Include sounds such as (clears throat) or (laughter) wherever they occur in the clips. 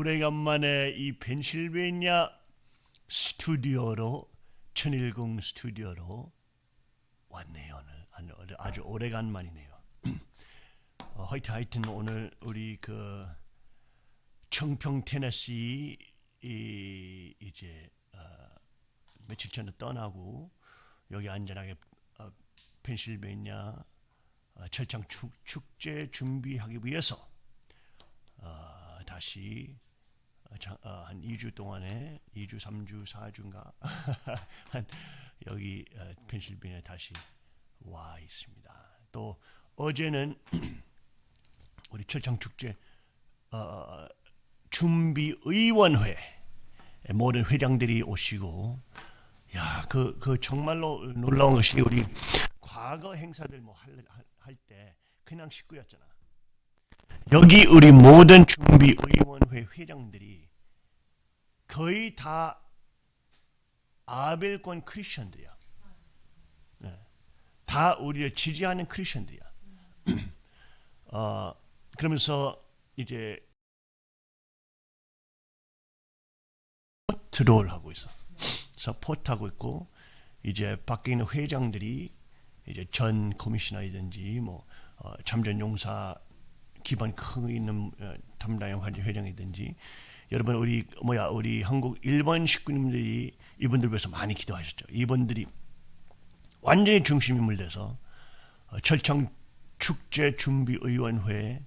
오래간만에 이 펜실베니아 스튜디오로 천일궁 스튜디오로 왔네요 오늘 아주 오래간만이네요. (clears throat) 어, 하여튼 하여튼 오늘 우리 그 청평 테네시 이 이제 어, 며칠 전에 떠나고 여기 안전하게 어, 펜실베니아 어, 철창 축, 축제 준비하기 위해서 어, 다시 어, 자, 어, 한 2주 동안에 2주, 3주, 4주인가 한 여기 어, 펜실베니아 다시 와 있습니다. 또 어제는 (clears throat) 우리 철창 축제 어, 준비 의원회 모든 회장들이 오시고 야그그 정말로 놀라운 것이 우리 과거 행사들 뭐 할때 그냥 식구였잖아. 여기 우리 모든 준비위원회 회장들이 거의 다 아벨권 크리스천들이야. 네. 다 우리를 지지하는 크리스천들이야. (clears throat) 어, 그러면서 이제 support를 하고 있어. support하고 있고 이제 밖에 있는 회장들이 이제 전 커미셔너이든지 뭐 어, 참전 용사 기반 큰 있는 어, 담당 회장이든지 여러분 우리 뭐야 우리 한국 일본 식구님들이 이분들 위해서 많이 기도하셨죠. 이분들이 완전히 중심 인물 돼서 어, 철창 축제 준비 의원회의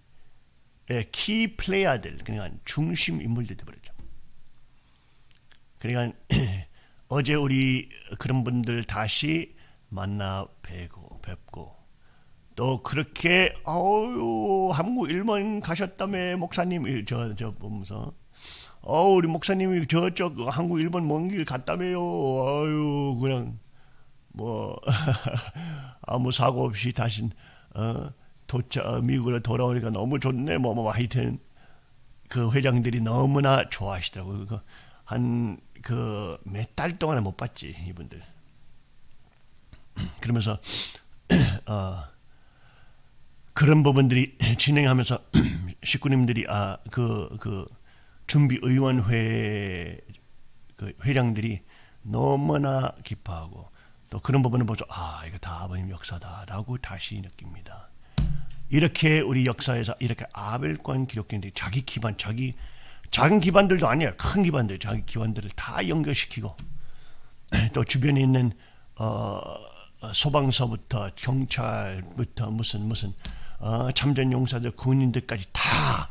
키 플레이어들 그러니까 중심 인물들이 되버렸죠. 그러니까 (clears throat) 어제 우리 그런 분들 다시 만나 뵈고 뵙고 또 그렇게 어유 한국 일본 가셨다며 목사님 저저 보면서. 어 우리 목사님이 저쪽 한국 일본 먼 길 갔다며요. 아유 그냥 뭐 (laughs) 아무 사고 없이 다시 어 도착 미국으로 돌아오니까 너무 좋네. 뭐뭐 뭐, 하여튼 그 회장들이 너무나 좋아하시더라고요. 한 그 몇 달 동안에 못 봤지 이분들. (clears throat) 그러면서 (clears throat) 어, 그런 부분들이 (clears throat) 진행하면서 (clears throat) 식구님들이 아 그그 그 준비 의원회 그 회장들이 너무나 기뻐하고 또 그런 부분을 보죠. 아 이거 다 아버님 역사다라고 다시 느낍니다. 이렇게 우리 역사에서 이렇게 아벨권 기록견들이 자기 기반 자기 작은 기반들도 아니야. 큰 기반들, 자기 기반들을 다 연결시키고 (clears throat) 또 주변에 있는 어, 소방서부터 경찰부터 무슨 무슨 어, 참전 용사들, 군인들까지 다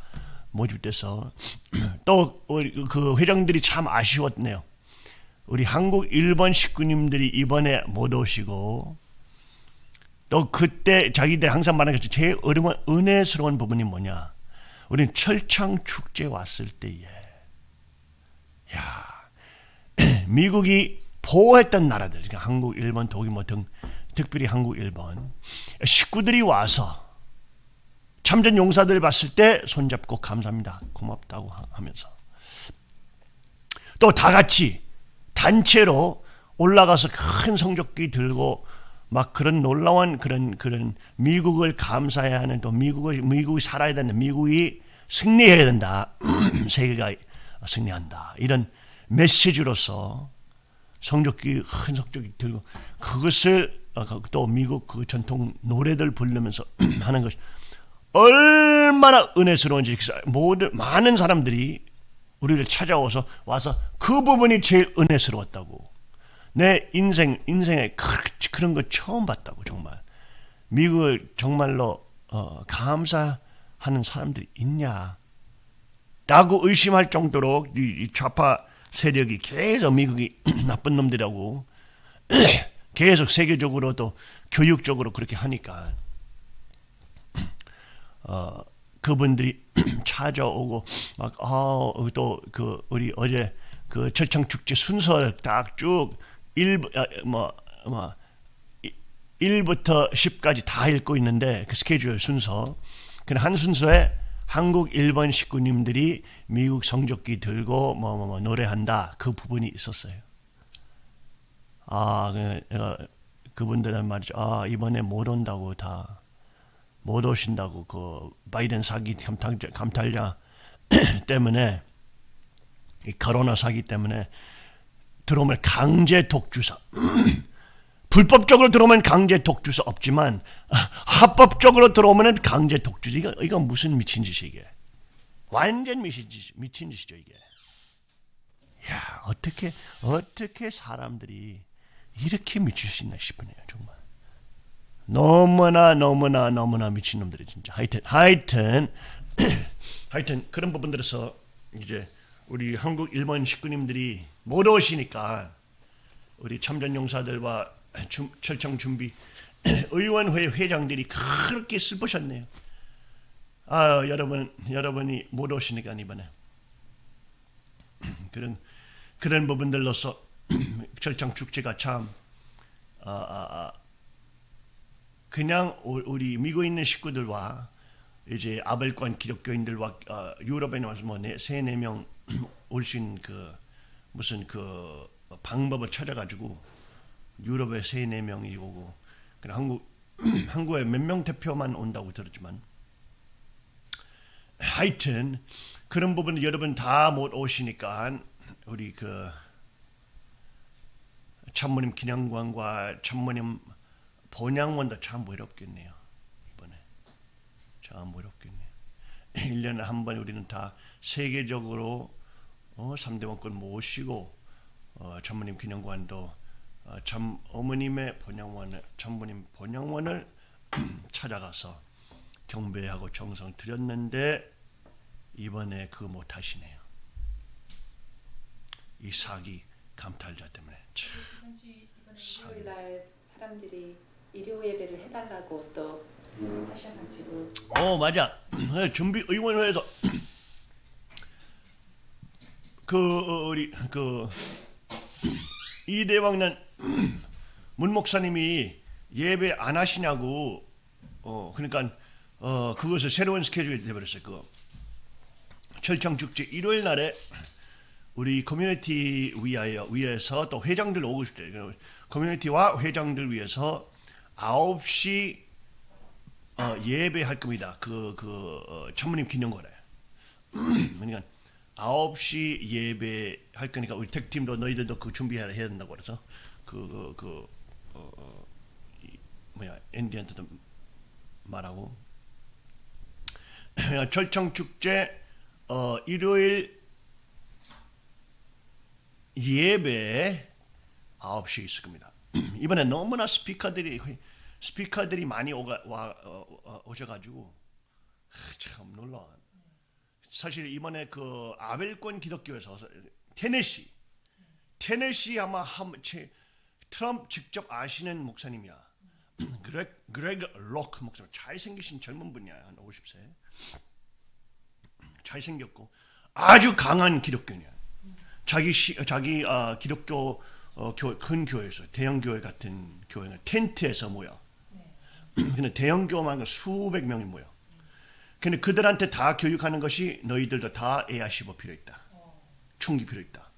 모집돼서 (clears throat) 또 그 회장들이 참 아쉬웠네요. 우리 한국 일본 식구님들이 이번에 못 오시고 또 그때 자기들 항상 말하는 것처럼 제일 어려운 은혜스러운 부분이 뭐냐 우리는 철창 축제 왔을 때에 야 (clears throat) 미국이 보호했던 나라들 그러니까 한국, 일본, 독일 뭐등 특별히 한국, 일본 식구들이 와서 참전 용사들 봤을 때 손잡고 감사합니다. 고맙다고 하면서 또 다 같이 단체로 올라가서 큰 성적기 들고 막 그런 놀라운 그런 그런 미국을 감사해야 하는 또 미국을 미국이 살아야 되는 미국이 승리해야 된다. (clears throat) 세계가 승리한다. 이런 메시지로서 성적기 큰 성적기 들고 그것을 어, 그또 미국 그 전통 노래들 부르면서 (clears throat) 하는 것이 얼마나 은혜스러운지 모든 많은 사람들이 우리를 찾아와서 와서 그 부분이 제일 은혜스러웠다고 내 인생 인생에 그런 거 처음 봤다고 정말 미국을 정말로 어, 감사 하는 사람들이 있냐? 라고 의심할 정도로 이 좌파 세력이 계속 미국이 (clears throat) 나쁜 놈들이라고 (clears throat) 계속 세계적으로도 교육적으로 그렇게 하니까 어, 그분들이 (clears throat) 찾아오고 막아또그 우리 어제 그 철창 축제 순서를 딱쭉 1, 아, 뭐, 뭐 1부터 10까지 다 읽고 있는데 그 스케줄 순서 한 순서에 한국 일본 식구님들이 미국 성적기 들고 뭐, 뭐, 뭐 노래한다 그 부분이 있었어요. 아, 그, 어, 그분들은 말이죠. 아, 이번에 못 온다고 다 못 오신다고 그 바이든 사기 감탈자, 감탈자 (clears throat) 때문에 이 코로나 사기 때문에 들어오면 강제 독주사 (clears throat) 불법적으로 들어오면 강제 독주사 없지만 합법적으로 들어오면 강제 독주사. 이거 이거 무슨 미친 짓이 이게? 완전 미친 짓 미친 짓이죠 이게. 야 어떻게 어떻게 사람들이 이렇게 미칠 수 있나 싶으네요 정말 너무나 너무나 너무나 미친 놈들이 진짜 하여튼 하여튼 (clears throat) 하여튼 그런 부분들에서 이제 우리 한국 일본 식구님들이 못 오시니까 우리 참전용사들과 주, 철청 준비 (clears throat) 의원회 회장들이 그렇게 슬프셨네요. 아 여러분 여러분이 못 오시니까 이번에 (clears throat) 그런 그런 부분들로서 철창 축제가 참 아, 아, 아, 그냥 우리 미국에 있는 식구들과 이제 아벨권 기독교인들과 어, 유럽에 나와서 뭐세네 명 (clears throat) 올 수 있는 그 무슨 그 방법을 찾아가지고 유럽에 세네 명이 오고 그냥 한국 (clears throat) 한국에 몇 명 대표만 온다고 들었지만. 하여튼 그런 부분 여러분 다 못 오시니까 우리 그 참모님 기념관과 참모님 본향원도 참 외롭겠네요. 이번에 참 외롭겠네요. (laughs) 1년에 한 번 우리는 다 세계적으로 어, 3대 원권 모시고 어, 참모님 기념관도 어, 참 어머님의 본향원을 참모님 본향원을 찾아가서 경배하고 정성 드렸는데 이번에 그 못하시네요. 이 사기 감탈자 때문에 일요일 날 사람들이 일요 예배를 해달라고 또 하셔가지고. 어 맞아. 준비 의원회에서 그 어, 우리 그 이대왕난 문 목사님이 예배 안 하시냐고 어 그러니까 어 그것을 새로운 스케줄이 돼버렸어요 그 철창 축제 일요일 날에 우리 커뮤니티 위하여 위해서 또 회장들 오고 싶대 커뮤니티와 회장들 위해서 9시 어, 예배할 겁니다. 그, 그, 어, 천문님 기념거래. (clears throat) 그러니까 9시 예배할 거니까 우리 택팀도 너희들도 그 준비해야 된다고 그래서 그, 그, 그 어, 어, 이, 뭐야, 앤디한테도 말하고. (clears throat) 절청축제, 어, 일요일 예배 9시에 있을 겁니다. (clears throat) 이번에 너무나 스피커들이 스피커들이 많이 오가, 와, 어, 어, 오셔가지고 참 놀라. 사실 이번에 그 아벨권 기독교에서 테네시 테네시 아마 한, 제, 트럼프 직접 아시는 목사님이야. 그레, 그레그 록 목사님 잘생기신 젊은 분이야 한 50세 잘생겼고 아주 강한 기독교냐 자기 시, 자기 어, 기독교 어, 교, 큰 교회에서 대형 교회 같은 교회는 텐트에서 모여. (clears throat) 근데 대형 교회만 수백 명이 모여. 근데 그들한테 다 교육하는 것이 너희들도 다 AR15 필요 있다. 충기 필요 있다.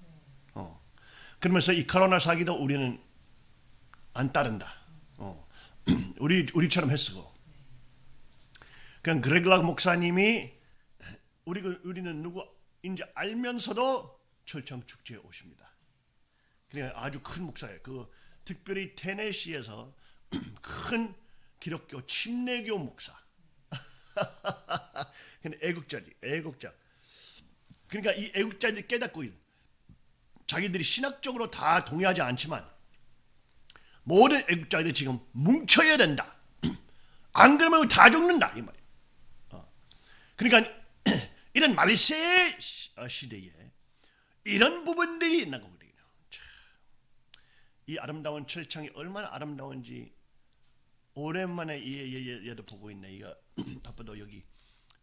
어. 그러면서 이 코로나 사기도 우리는 안 따른다. 어. (clears throat) 우리 우리처럼 했어. 그냥 그레글락 목사님이 우리 우리는 누구인지 알면서도 철창 축제에 오십니다. 그냥 아주 큰 목사예요. 그 특별히 테네시에서 (clears throat) 큰 기독교 침례교 목사. (laughs) 근데 애국자지, 애국자. 그러니까 이 애국자들이 깨닫고 자기들이 신학적으로 다 동의하지 않지만 모든 애국자들이 지금 뭉쳐야 된다. (clears throat) 안 그러면 다 죽는다 이 말이에요. 어. 그러니까 (clears throat) 이런 말세 시대에 이런 부분들이 있나 보거든요. 이 아름다운 철장이 얼마나 아름다운지 오랜만에 얘, 얘, 도 보고 있네. 이거 (clears throat) 아빠도 여기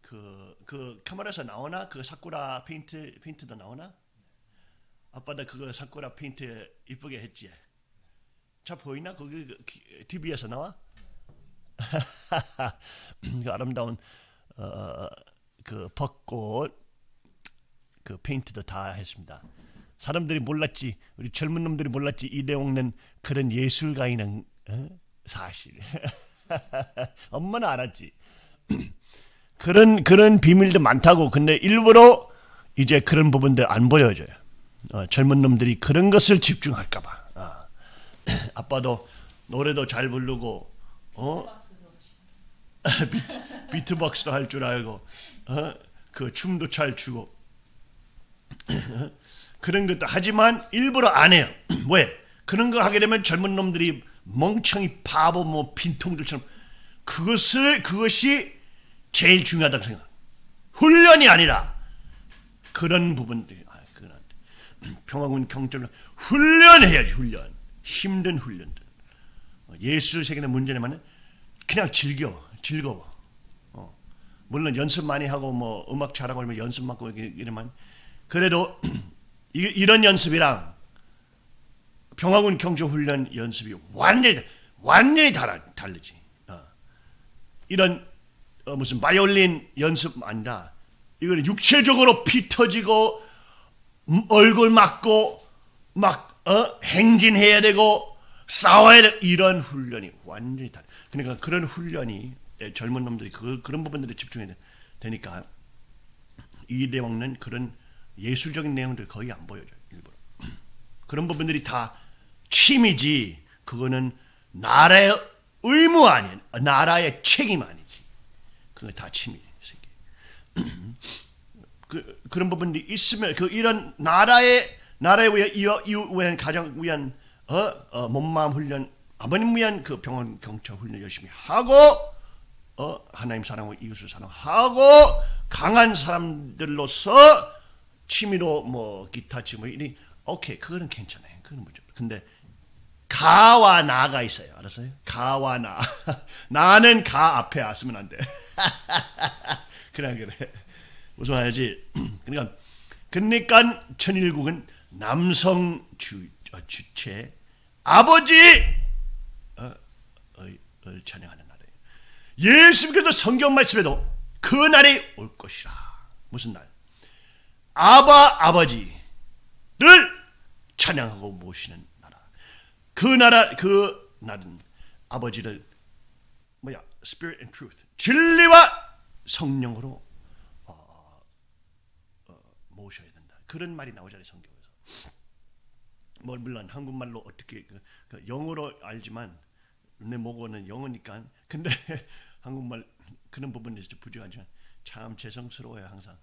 그, 그 카메라에서 나오나? 그 사쿠라 페인트, 페인트도 나오나? 아빠도 그거 사쿠라 페인트 이쁘게 했지. 자 보이나? 거기 TV에서 그 나와? (laughs) 그 아름다운 어, 어, 그 벚꽃 그 페인트도 다 했습니다. 사람들이 몰랐지 우리 젊은 놈들이 몰랐지 이대홍는 그런 예술가이는 어? 사실 (laughs) 엄마는 알았지 (clears throat) 그런 그런 비밀도 많다고 근데 일부러 이제 그런 부분들 안 보여줘요. 어, 젊은 놈들이 그런 것을 집중할까봐. 어. (clears throat) 아빠도 노래도 잘 부르고 어? (laughs) 비트, 비트박스도 할 줄 알고 어? 그 춤도 잘 추고 (clears throat) 그런 것도 하지만 일부러 안 해요. 왜? 그런 거 하게 되면 젊은 놈들이 멍청이 바보 뭐 빈통들처럼 그것을 그것이 제일 중요하다고 생각. 훈련이 아니라 그런 부분들. 아, 그런 평화군 경찰로 훈련해야지 훈련. 힘든 훈련들. 어, 예수를 새기는 문제는 그냥 즐겨 즐거워. 어. 물론 연습 많이 하고 뭐 음악 잘하고 이러면 연습 많고 이러면 그래도 (clears throat) 이- 이런 연습이랑 평화군 경조 훈련 연습이 완전히 완전히 달라, 다르지. 어. 이런 어, 무슨 바이올린 연습 아니라 이거는 육체적으로 피 터지고 음, 얼굴 맞고 막 어? 행진해야 되고 싸워야 돼 이런 훈련이 완전히 달라. 그러니까 그런 훈련이 예, 젊은 놈들이 그, 그런 부분들에 집중해야 돼- 되니까 이 내용은 그런 예술적인 내용들 거의 안 보여줘요 일부러 (clears throat) 그런 부분들이 다 취미지 그거는 나라의 의무 아닌 나라의 책임 아니지. 그거 다 새끼. (clears throat) 그, 그런 부분들이 있으면 그 이런 나라의 나라에 위한 이어 이웃 위한 어, 어 몸마음 훈련 아버님 위한 그 병원 경찰 훈련 열심히 하고 어 하나님 사랑하고 이웃을 사랑하고 강한 사람들로서 취미로 뭐 기타 치고 이니 오케이 그거는 괜찮아요. 그거는 뭐죠 근데 가와 나가 있어요. 알았어요? 가와 나. (laughs) 나는 가 앞에 왔으면 안 돼. (laughs) 그래 그래. 무슨 말이지. (clears throat) 그러니까 그러니까 천일국은 남성 주, 어, 주체 아버지! 어, 을, 을 찬양하는 나라예요. 예수님께서 성경 말씀에도 그 날이 올 것이라. 무슨 날? 아바 아버지를 찬양하고 모시는 그 나라 그 날은 아버지를 뭐야 spirit and truth 진리와 성령으로 모셔야 된다. 그런 말이 나오잖아요 성경에서. 뭐 물론 한국말로 어떻게 그, 그 영어로 알지만 내 모고는 영어니까. 근데 (laughs) 한국말 그런 부분에서 부족하지만 참 죄송스러워요 항상.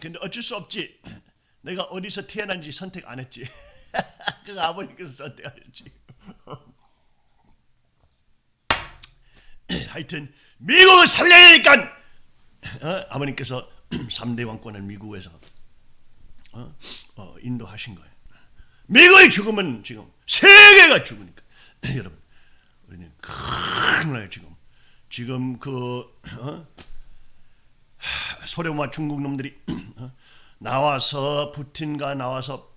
근데 어쩔 수 없지. 내가 어디서 태어난지 선택 안 했지. (laughs) 그 아버님께서 선택하셨지. 하여튼 미국을 살려야 되니까 어? 아버님께서 (clears throat) 3대 왕권을 미국에서 어? 어, 인도하신 거예요. 미국이 죽으면 지금 세계가 죽으니까 (clears throat) 여러분 우리는 큰일 지금 지금 그 어? 하, (sighs) 소련과 중국 놈들이 (clears throat) 어? 나와서 푸틴과 나와서 핵!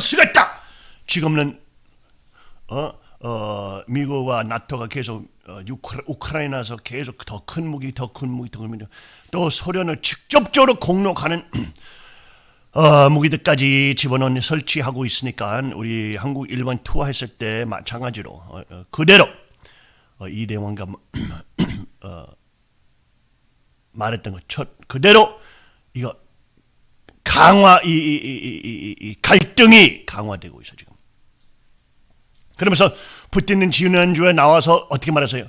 쓰겠다! 지금은 어, 어, 미국과 나토가 계속 어, 우크라, 우크라이나에서 계속 더 큰 무기, 더 큰 무기, 더 큰 무기, 또 소련을 직접적으로 공격하는 (clears throat) 어, 무기들까지 집어넣는 설치하고 있으니까 우리 한국 일본 투어했을 때 마찬가지로 어, 어, 그대로 어, 이대왕과 (clears throat) 어, 말했던 것 첫, 그대로 이거 강화 이, 이, 이, 이, 이, 이 갈등이 강화되고 있어 지금. 그러면서 붙있는 지난주에 나와서 어떻게 말하세요?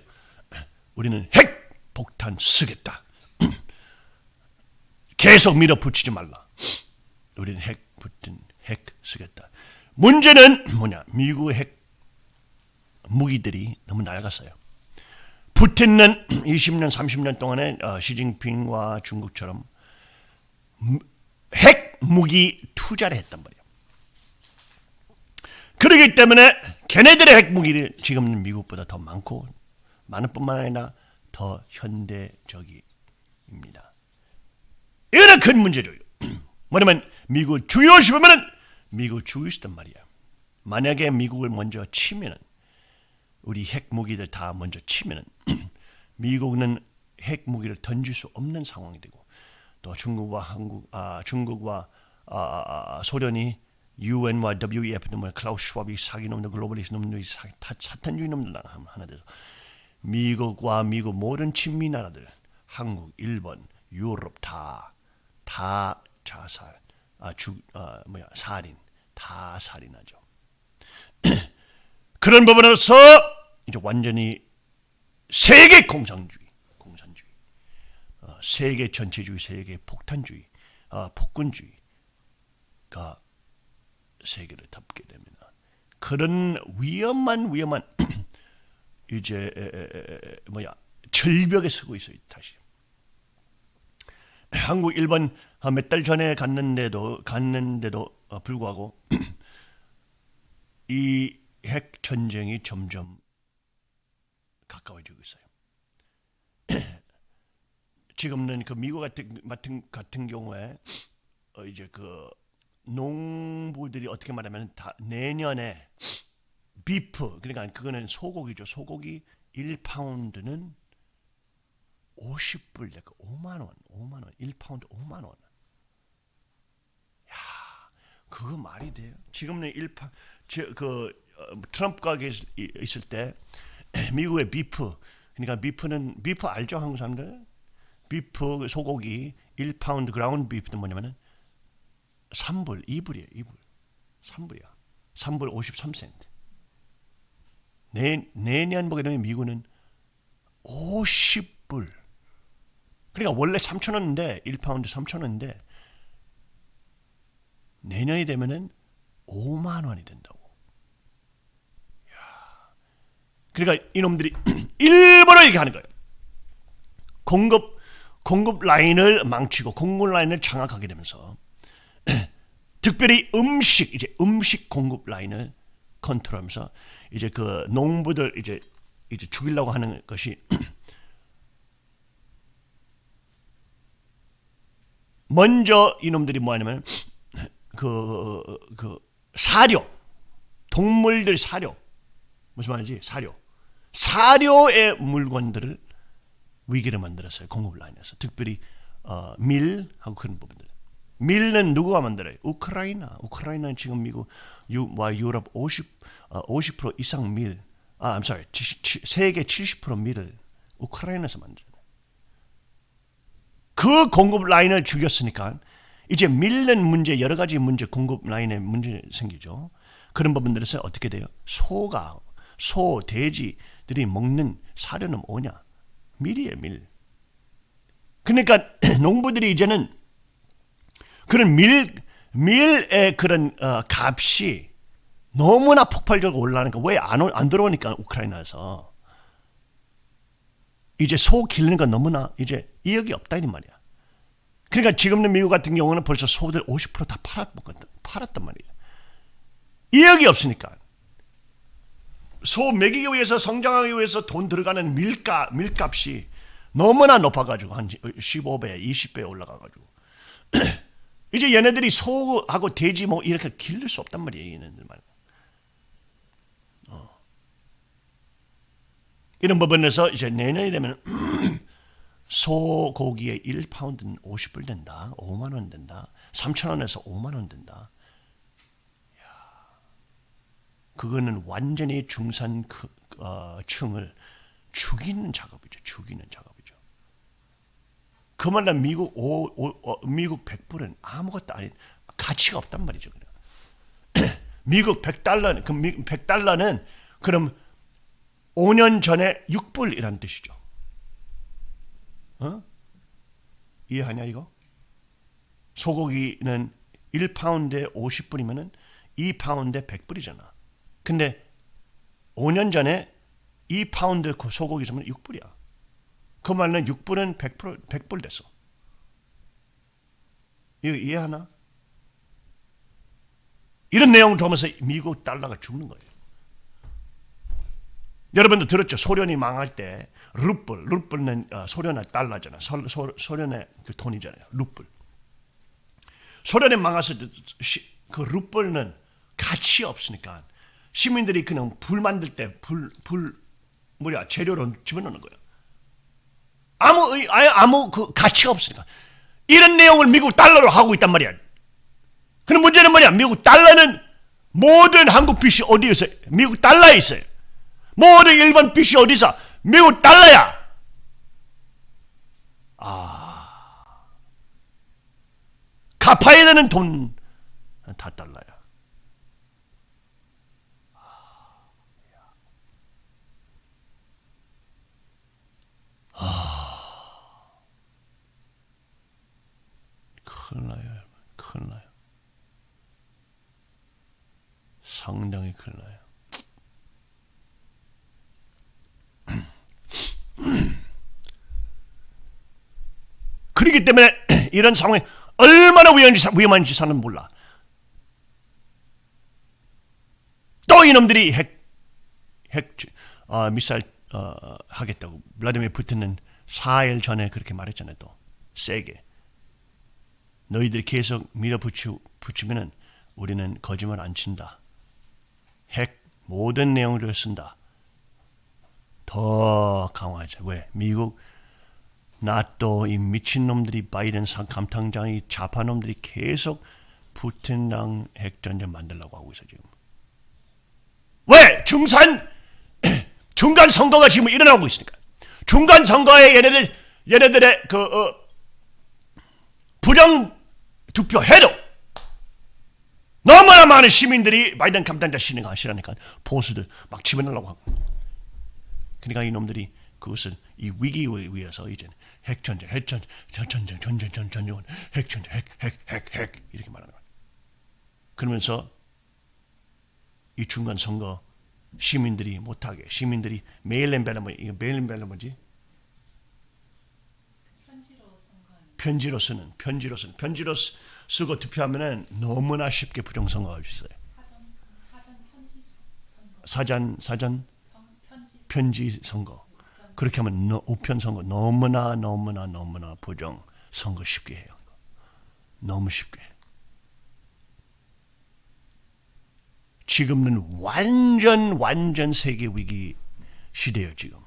우리는 핵 폭탄 쓰겠다. (clears throat) 계속 밀어붙이지 말라. 우리는 핵 붙은 핵 쓰겠다. 문제는 뭐냐? 미국 핵 무기들이 너무 낡았어요. 푸틴은 20년, 30년 동안에 어, 시진핑과 중국처럼 핵 무기 투자를 했단 말이에요. 그러기 때문에 걔네들의 핵 무기를 지금은 미국보다 더 많고 많은 뿐만 아니라 더 현대적입니다. 이거는 큰 문제죠. (clears throat) 뭐냐면 미국 죽일 수 있단 말이야. 만약에 미국을 먼저 치면은 우리 핵무기들 다 먼저 치면은 (clears throat) 미국은 핵무기를 던질 수 없는 상황이 되고 또 중국과 한국 아 중국과 아, 아, 아, 소련이 UN과 WEF 놈을 클라우스 슈왑이 사기 놈들 글로벌리스 놈들이 사탄주의 놈들 하나 돼서 미국과 미국 모든 친미 나라들 한국, 일본, 유럽 다, 다 자살, 아, 죽, 아, 뭐야, 살인, 다 살인하죠. (clears throat) 그런 부분에서 이제 완전히 세계 공산주의, 세계 전체주의, 세계 폭탄주의, 어, 폭군주의가 세계를 덮게 됩니다. 그런 위험한 위험한 (clears throat) 이제 에, 에, 에, 뭐야 절벽에 서고 있어요 다시. 한국 일본 몇 달 전에 갔는데도 갔는데도 어, 불구하고 (clears throat) 이 핵 전쟁이 점점 가까워지고 있어요. 지금은 그 미국 같은 같은 같은 경우에 어 이제 그 농부들이 어떻게 말하면 다 내년에 beef 그러니까 그거는 소고기죠. 소고기 1파운드는 50불 내가 5만 원, 5만 원, 1파운드 5만 원. 야, 그거 말이 돼요? 지금은 1파 저그 어, 트럼프가 계실- 있을 때 미국의 beef 그러니까 beef는 beef 알죠 한국 사람들? beef 소고기 1파운드 ground beef는 뭐냐면은 3불, 2불이에요. 2불. 3불이야. 3불 53센트. 내, 내년 보게 되면 미국은 50불. 그러니까 원래 3,000원인데 1파운드 3,000원인데 내년이 되면은 5만 원이 된다고. 야. 그러니까 이놈들이 (clears throat) 일부러 얘기하는 거예요. 공급 공급 라인을 망치고 공급 라인을 장악하게 되면서 (clears throat) 특별히 음식 이제 음식 공급 라인을 컨트롤하면서 이제 그 농부들 이제 이제 죽이려고 하는 것이 (clears throat) 먼저 이놈들이 뭐하냐면 (clears throat) 그, 그 사료 동물들 사료. 무슨 말인지 사료. 사료의 물건들을 위기를 만들었어요 공급 라인에서 특별히 어, 밀하고 그런 부분들 밀은 누구가 만들어요? 우크라이나. 우크라이나는 지금 미국 와 유럽 50 어, 50% 이상 밀. 아, I'm sorry. 70, 세계 70% 밀을 우크라이나에서 만들어요. 그 공급 라인을 죽였으니까 이제 밀는 문제 여러 가지 문제 공급 라인에 문제 생기죠. 그런 부분들에서 어떻게 돼요? 소가 소 돼지들이 먹는 사료는 뭐냐? 밀이에요, 밀. 그러니까 (clears throat) 농부들이 이제는 그런 밀 밀의 그런 어, 값이 너무나 폭발적으로 올라가니까 왜 안 안 들어오니까 우크라이나에서 이제 소 기르는 건 너무나 이제 이익이 없다 이 말이야. 그러니까 지금의 미국 같은 경우는 벌써 소들 50%다 팔았거든, 팔았단 말이야. 이익이 없으니까 소 먹이기 위해서 성장하기 위해서 돈 들어가는 밀가 밀값이 너무나 높아가지고 한 15배, 20배 올라가가지고 (clears throat) 이제 얘네들이 소하고 돼지 뭐 이렇게 기를 수 없단 말이에요 얘네들 말. 어. 이런 부분에서 이제 내년이 되면 소고기의 1파운드는 50불 된다, 5만 원 된다, 3천 원에서 5만 원 된다. 그거는 완전히 중산 그, 어, 층을 죽이는 작업이죠. 죽이는 작업이죠. 그 말은 미국 오, 오, 어, 미국 100불은 아무것도 아닌 가치가 없단 말이죠. 그냥. (clears throat) 미국 100달러, 그 100달러는 그럼 5년 전에 6불이란 뜻이죠. 어? 이해하냐 이거? 소고기는 1파운드에 50불이면은 2파운드에 100불이잖아. 근데 5년 전에 2파운드 그 소고기 주면 6불이야. 그 말은 6불은 100%, 100불 됐어. 이거 이해하나? 이런 내용을 보면서 미국 달러가 죽는 거예요. 여러분도 들었죠? 소련이 망할 때 루블, 루블은 어, 소련의 달러잖아. 소, 소, 소련의 그 돈이잖아요. 루블. 소련이 망해서 그 루블은 가치 없으니까 시민들이 그냥 불 만들 때 불 불 뭐야 재료로 집어넣는 거예요. 아무 아예 아무 그 가치가 없으니까 이런 내용을 미국 달러로 하고 있단 말이야. 그럼 문제는 뭐냐? 미국 달러는 모든 한국 빚이 어디에 있어요? 미국 달러에 있어요. 모든 일본 빚이 어디서? 미국 달러야. 아, 갚아야 되는 돈 다 달라요. 큰일 나요. 큰일 나요. 상당히 큰일 나요. (clears throat) 그렇기 때문에 (clears throat) 이런 상황이 얼마나 위험한지, 위험한지 사는 몰라. 또 이놈들이 핵, 핵 어, 미사일 어, 하겠다고 블라디미르 푸틴은 4일 전에 그렇게 말했잖아요. 또 세게 너희들이 계속 밀어붙이면은 우리는 거짓말 안 친다. 핵 모든 내용을 쓴다. 더 강화하자. 왜? 미국 나또 이 미친놈들이 바이든 상 감탕장이 좌파놈들이 계속 푸틴랑 핵전쟁 만들려고 하고 있어 지금. 왜? 중산 (clears throat) 중간 선거가 지금 일어나고 있으니까. 중간 선거에 얘네들 얘네들의 그 어, 부정 투표해도 너무나 많은 시민들이 바이든 감탄자 신뢰가 싫으니까 보수들 막 집어넣으려고 하고. 그러니까 이놈들이 그것을 이 위기에 위해서 이제 핵전쟁, 핵전쟁, 전쟁, 전쟁, 전쟁, 전쟁, 핵전쟁, 핵, 핵, 핵, 핵 이렇게 말하는 거예요. 그러면서 이 중간 선거 시민들이 못하게 시민들이 메일린 벨러 뭐 이거 메일린 벨러 뭐지? 편지로 쓰는 편지로 쓰는 편지로 쓰, 쓰고 투표하면은 너무나 쉽게 부정 선거가 있어요. 사전 사전 편지 선거 그렇게 하면 너, 우편 선거 너무나 너무나 너무나 부정 선거 쉽게 해요. 너무 쉽게. 지금은 완전 완전 세계 위기 시대예요 지금.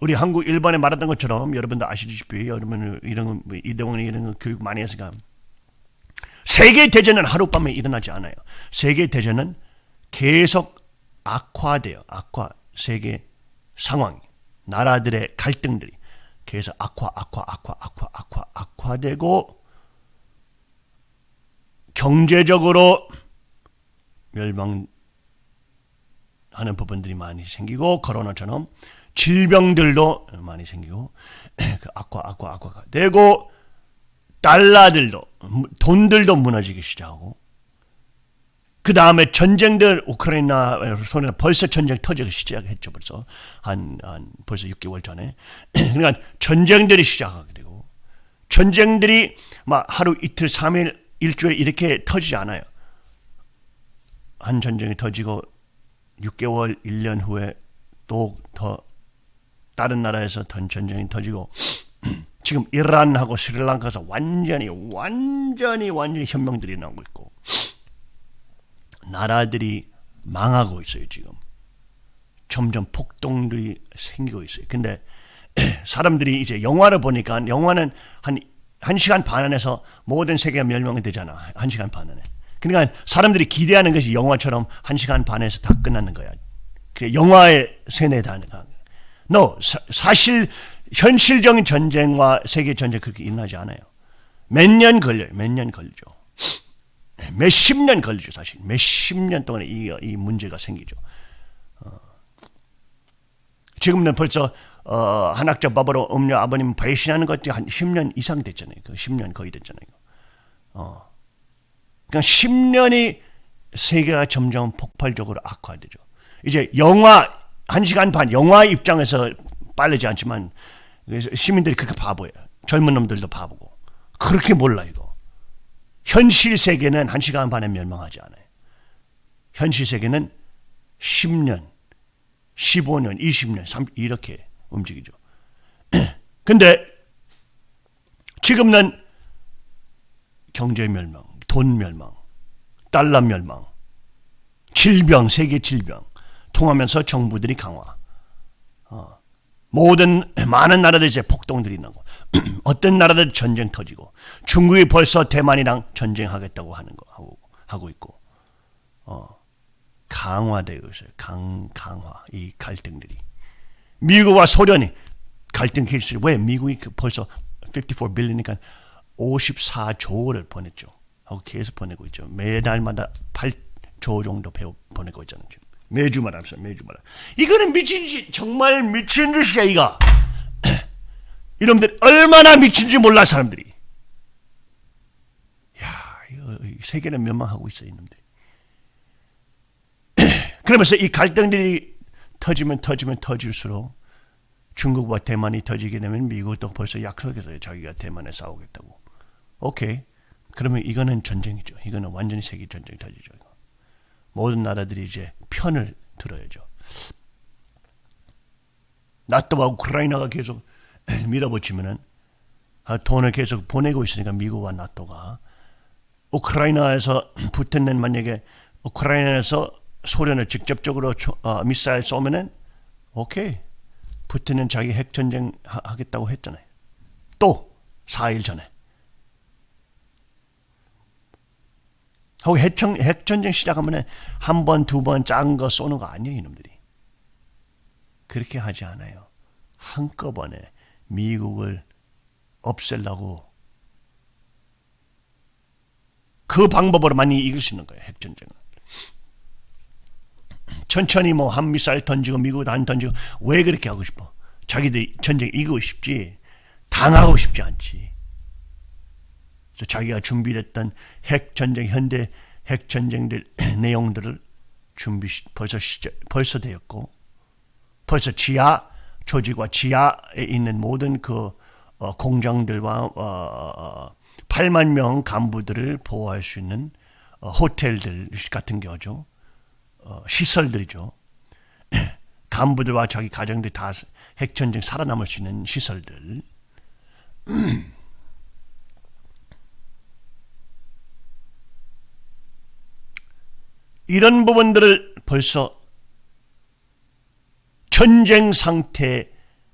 우리 한국 일본에 말했던 것처럼 여러분도 아시다시피 여러분 이런 뭐 이대원이 이런 거 교육 많이 했으니까 세계 대전은 하룻밤에 일어나지 않아요. 세계 대전은 계속 악화돼요. 악화 세계 상황, 나라들의 갈등들이 계속 악화, 악화, 악화, 악화, 악화, 악화되고 경제적으로 멸망하는 부분들이 많이 생기고 코로나처럼 질병들도 많이 생기고 (clears throat) 그 악화, 악화, 악화가 되고 달러들도 돈들도 무너지기 시작하고 그 다음에 전쟁들 우크라이나 손에 벌써 전쟁 터지기 시작했죠 벌써. 한, 한 벌써 6개월 전에. (clears throat) 그러니까 전쟁들이 시작하게 되고 전쟁들이 막 하루 이틀 3일 일주일 이렇게 터지지 않아요. 한 전쟁이 터지고 6개월 1년 후에 또 더 다른 나라에서 더 전쟁이 터지고 (clears throat) 지금 이란하고 스리랑카에서 완전히 완전히 완전히 혁명들이 나오고 있고 나라들이 망하고 있어요, 지금. 점점 폭동들이 생기고 있어요. 근데 (clears throat) 사람들이 이제 영화를 보니까 영화는 한, 한 시간 반 안에서 모든 세계가 멸망이 되잖아. 한 시간 반 안에. 그러니까 사람들이 기대하는 것이 영화처럼 한 시간 반에서 다 끝나는 거야. 그 영화의 세뇌다는 거야. No, 사, 실 현실적인 전쟁과 세계 전쟁 그렇게 일어나지 않아요. 몇 년 걸려요. 몇 년 걸리죠. 몇 십 년 걸리죠, 사실. 몇 십 년 동안에 이, 이 문제가 생기죠. 어. 지금은 벌써 어, 한학자 법으로 음료 아버님 배신하는 것이 한 10년 이상 됐잖아요. 그 10년 거의 됐잖아요. 어. 그러니까 10년이 세계가 점점 폭발적으로 악화되죠. 이제 영화 한 시간 반 영화 입장에서 빠르지 않지만 시민들이 그렇게 바보예요. 젊은 놈들도 바보고 그렇게 몰라 이거. 현실 세계는 한 시간 반에 멸망하지 않아요. 현실 세계는 10년, 15년, 20년, 30, 이렇게 움직이죠. (clears throat) 근데 지금은 경제 멸망, 돈 멸망, 달러 멸망, 질병, 세계 질병 통하면서 정부들이 강화. 어. 모든 많은 나라들 이제 폭동들이 나고 (clears throat) 어떤 나라들 전쟁 터지고 중국이 벌써 대만이랑 전쟁하겠다고 하는 거 하고 하고 있고 어 강화되고 있어요. 강 강화 이 갈등들이 미국과 소련이 갈등 케이스 왜 미국이 그 벌써 54 빌리니까 54조를 보냈죠. 하고 계속 보내고 있죠. 매달마다 8조 정도 보내고 있잖아요. 지금. 매주마다 합시다. 매주마다. 이거는 미친 짓 정말 미친 짓이야 이거. 이놈들 얼마나 미친지 몰라 사람들이. 야, 이거 세계는 멸망하고 있어 이놈들이. (clears throat) 그러면서 이 갈등들이 터지면 터지면 터질수록 중국과 대만이 터지게 되면 미국도 벌써 약속했어요. 자기가 대만에 싸우겠다고. 오케이. 그러면 이거는 전쟁이죠. 이거는 완전히 세계 전쟁이 터지죠. 모든 나라들이 이제 편을 들어야죠. 나토와 우크라이나가 계속 (clears throat) 밀어붙이면은 아, 돈을 계속 보내고 있으니까 미국과 나토가 우크라이나에서 (clears throat) 붙은 만약에 우크라이나에서 소련을 직접적으로 초, 어, 미사일 쏘면은 오케이 푸틴은 자기 핵전쟁 하, 하겠다고 했잖아요. 또 4일 전에 하고 핵전, 핵전쟁 시작하면 한 번, 두 번 작은 거 쏘는 거 아니에요, 이놈들이. 그렇게 하지 않아요. 한꺼번에 미국을 없애려고 그 방법으로 많이 이길 수 있는 거예요, 핵전쟁은. 천천히 뭐 한 미사일 던지고 미국 안 던지고 왜 그렇게 하고 싶어? 자기들 전쟁 이기고 싶지 당하고 싶지 않지. 그래서 자기가 준비했던 핵 전쟁 현대 핵 전쟁들 (clears throat) 내용들을 준비 벌써 시작 벌써 되었고 벌써 지하 조직과 지하에 있는 모든 그 어, 공장들과 어, 8만 명 간부들을 보호할 수 있는 어, 호텔들 같은 경우죠. 어, 시설들이죠. (clears throat) 간부들과 자기 가정들이 다 핵전쟁 살아남을 수 있는 시설들. (clears throat) 이런 부분들을 벌써 전쟁 상태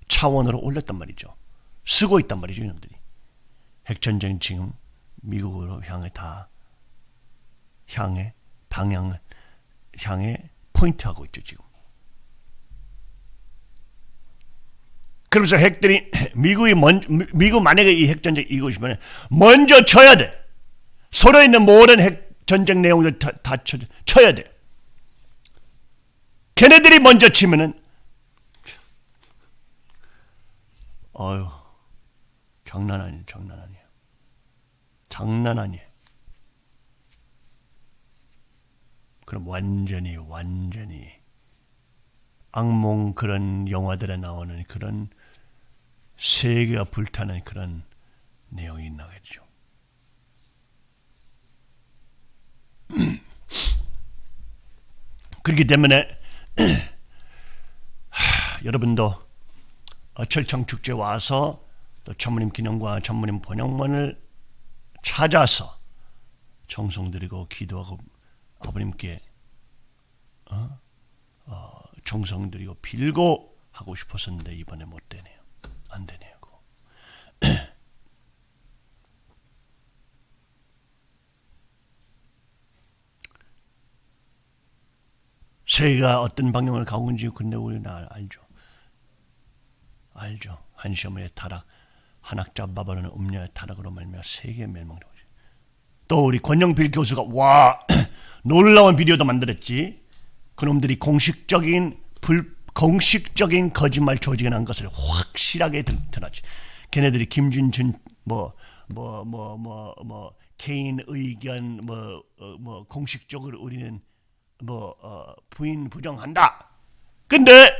차원으로 올렸단 말이죠. 쓰고 있단 말이죠, 이놈들이. 핵전쟁 지금 미국으로 향해 다 향해 방향을 향해 포인트하고 있죠, 지금. 그러면서 핵들이 (clears throat) 미국이 먼 미국 만약에 이 핵전쟁 싶으면 먼저 쳐야 돼. 서로 있는 모든 핵 전쟁 내용들 다, 다 쳐, 쳐야 돼. 걔네들이 먼저 치면은 어휴 장난 아니에요, 장난 아니에요. 장난 아니에요. 그럼 완전히 완전히 악몽 그런 영화들에 나오는 그런 세계가 불타는 그런 내용이 나겠죠. 그렇기 때문에 (clears throat) 하, 여러분도 철창 축제 와서 또 천무님 기념과 천무님 번영문을 찾아서 정성드리고 기도하고 아버님께 어? 어, 정성드리고 빌고 하고 싶었었는데 이번에 못 되네요. 안 되네요. 세계가 어떤 방향을 가고 있는지 근데 우리는 알죠. 알죠. 한시어머니의 타락, 한학자 바바로는 음녀의 타락으로 말미암아 세계 멸망되고 또 우리 권영필 교수가 와 (clears throat) 놀라운 비디오도 만들었지. 그놈들이 공식적인 불 공식적인 거짓말 난 것을 확실하게 드러났지. 걔네들이 김준준 뭐 뭐 뭐 뭐뭐 개인 의견 뭐뭐 어, 뭐 공식적으로 우리는 뭐 어, 부인 부정한다. 근데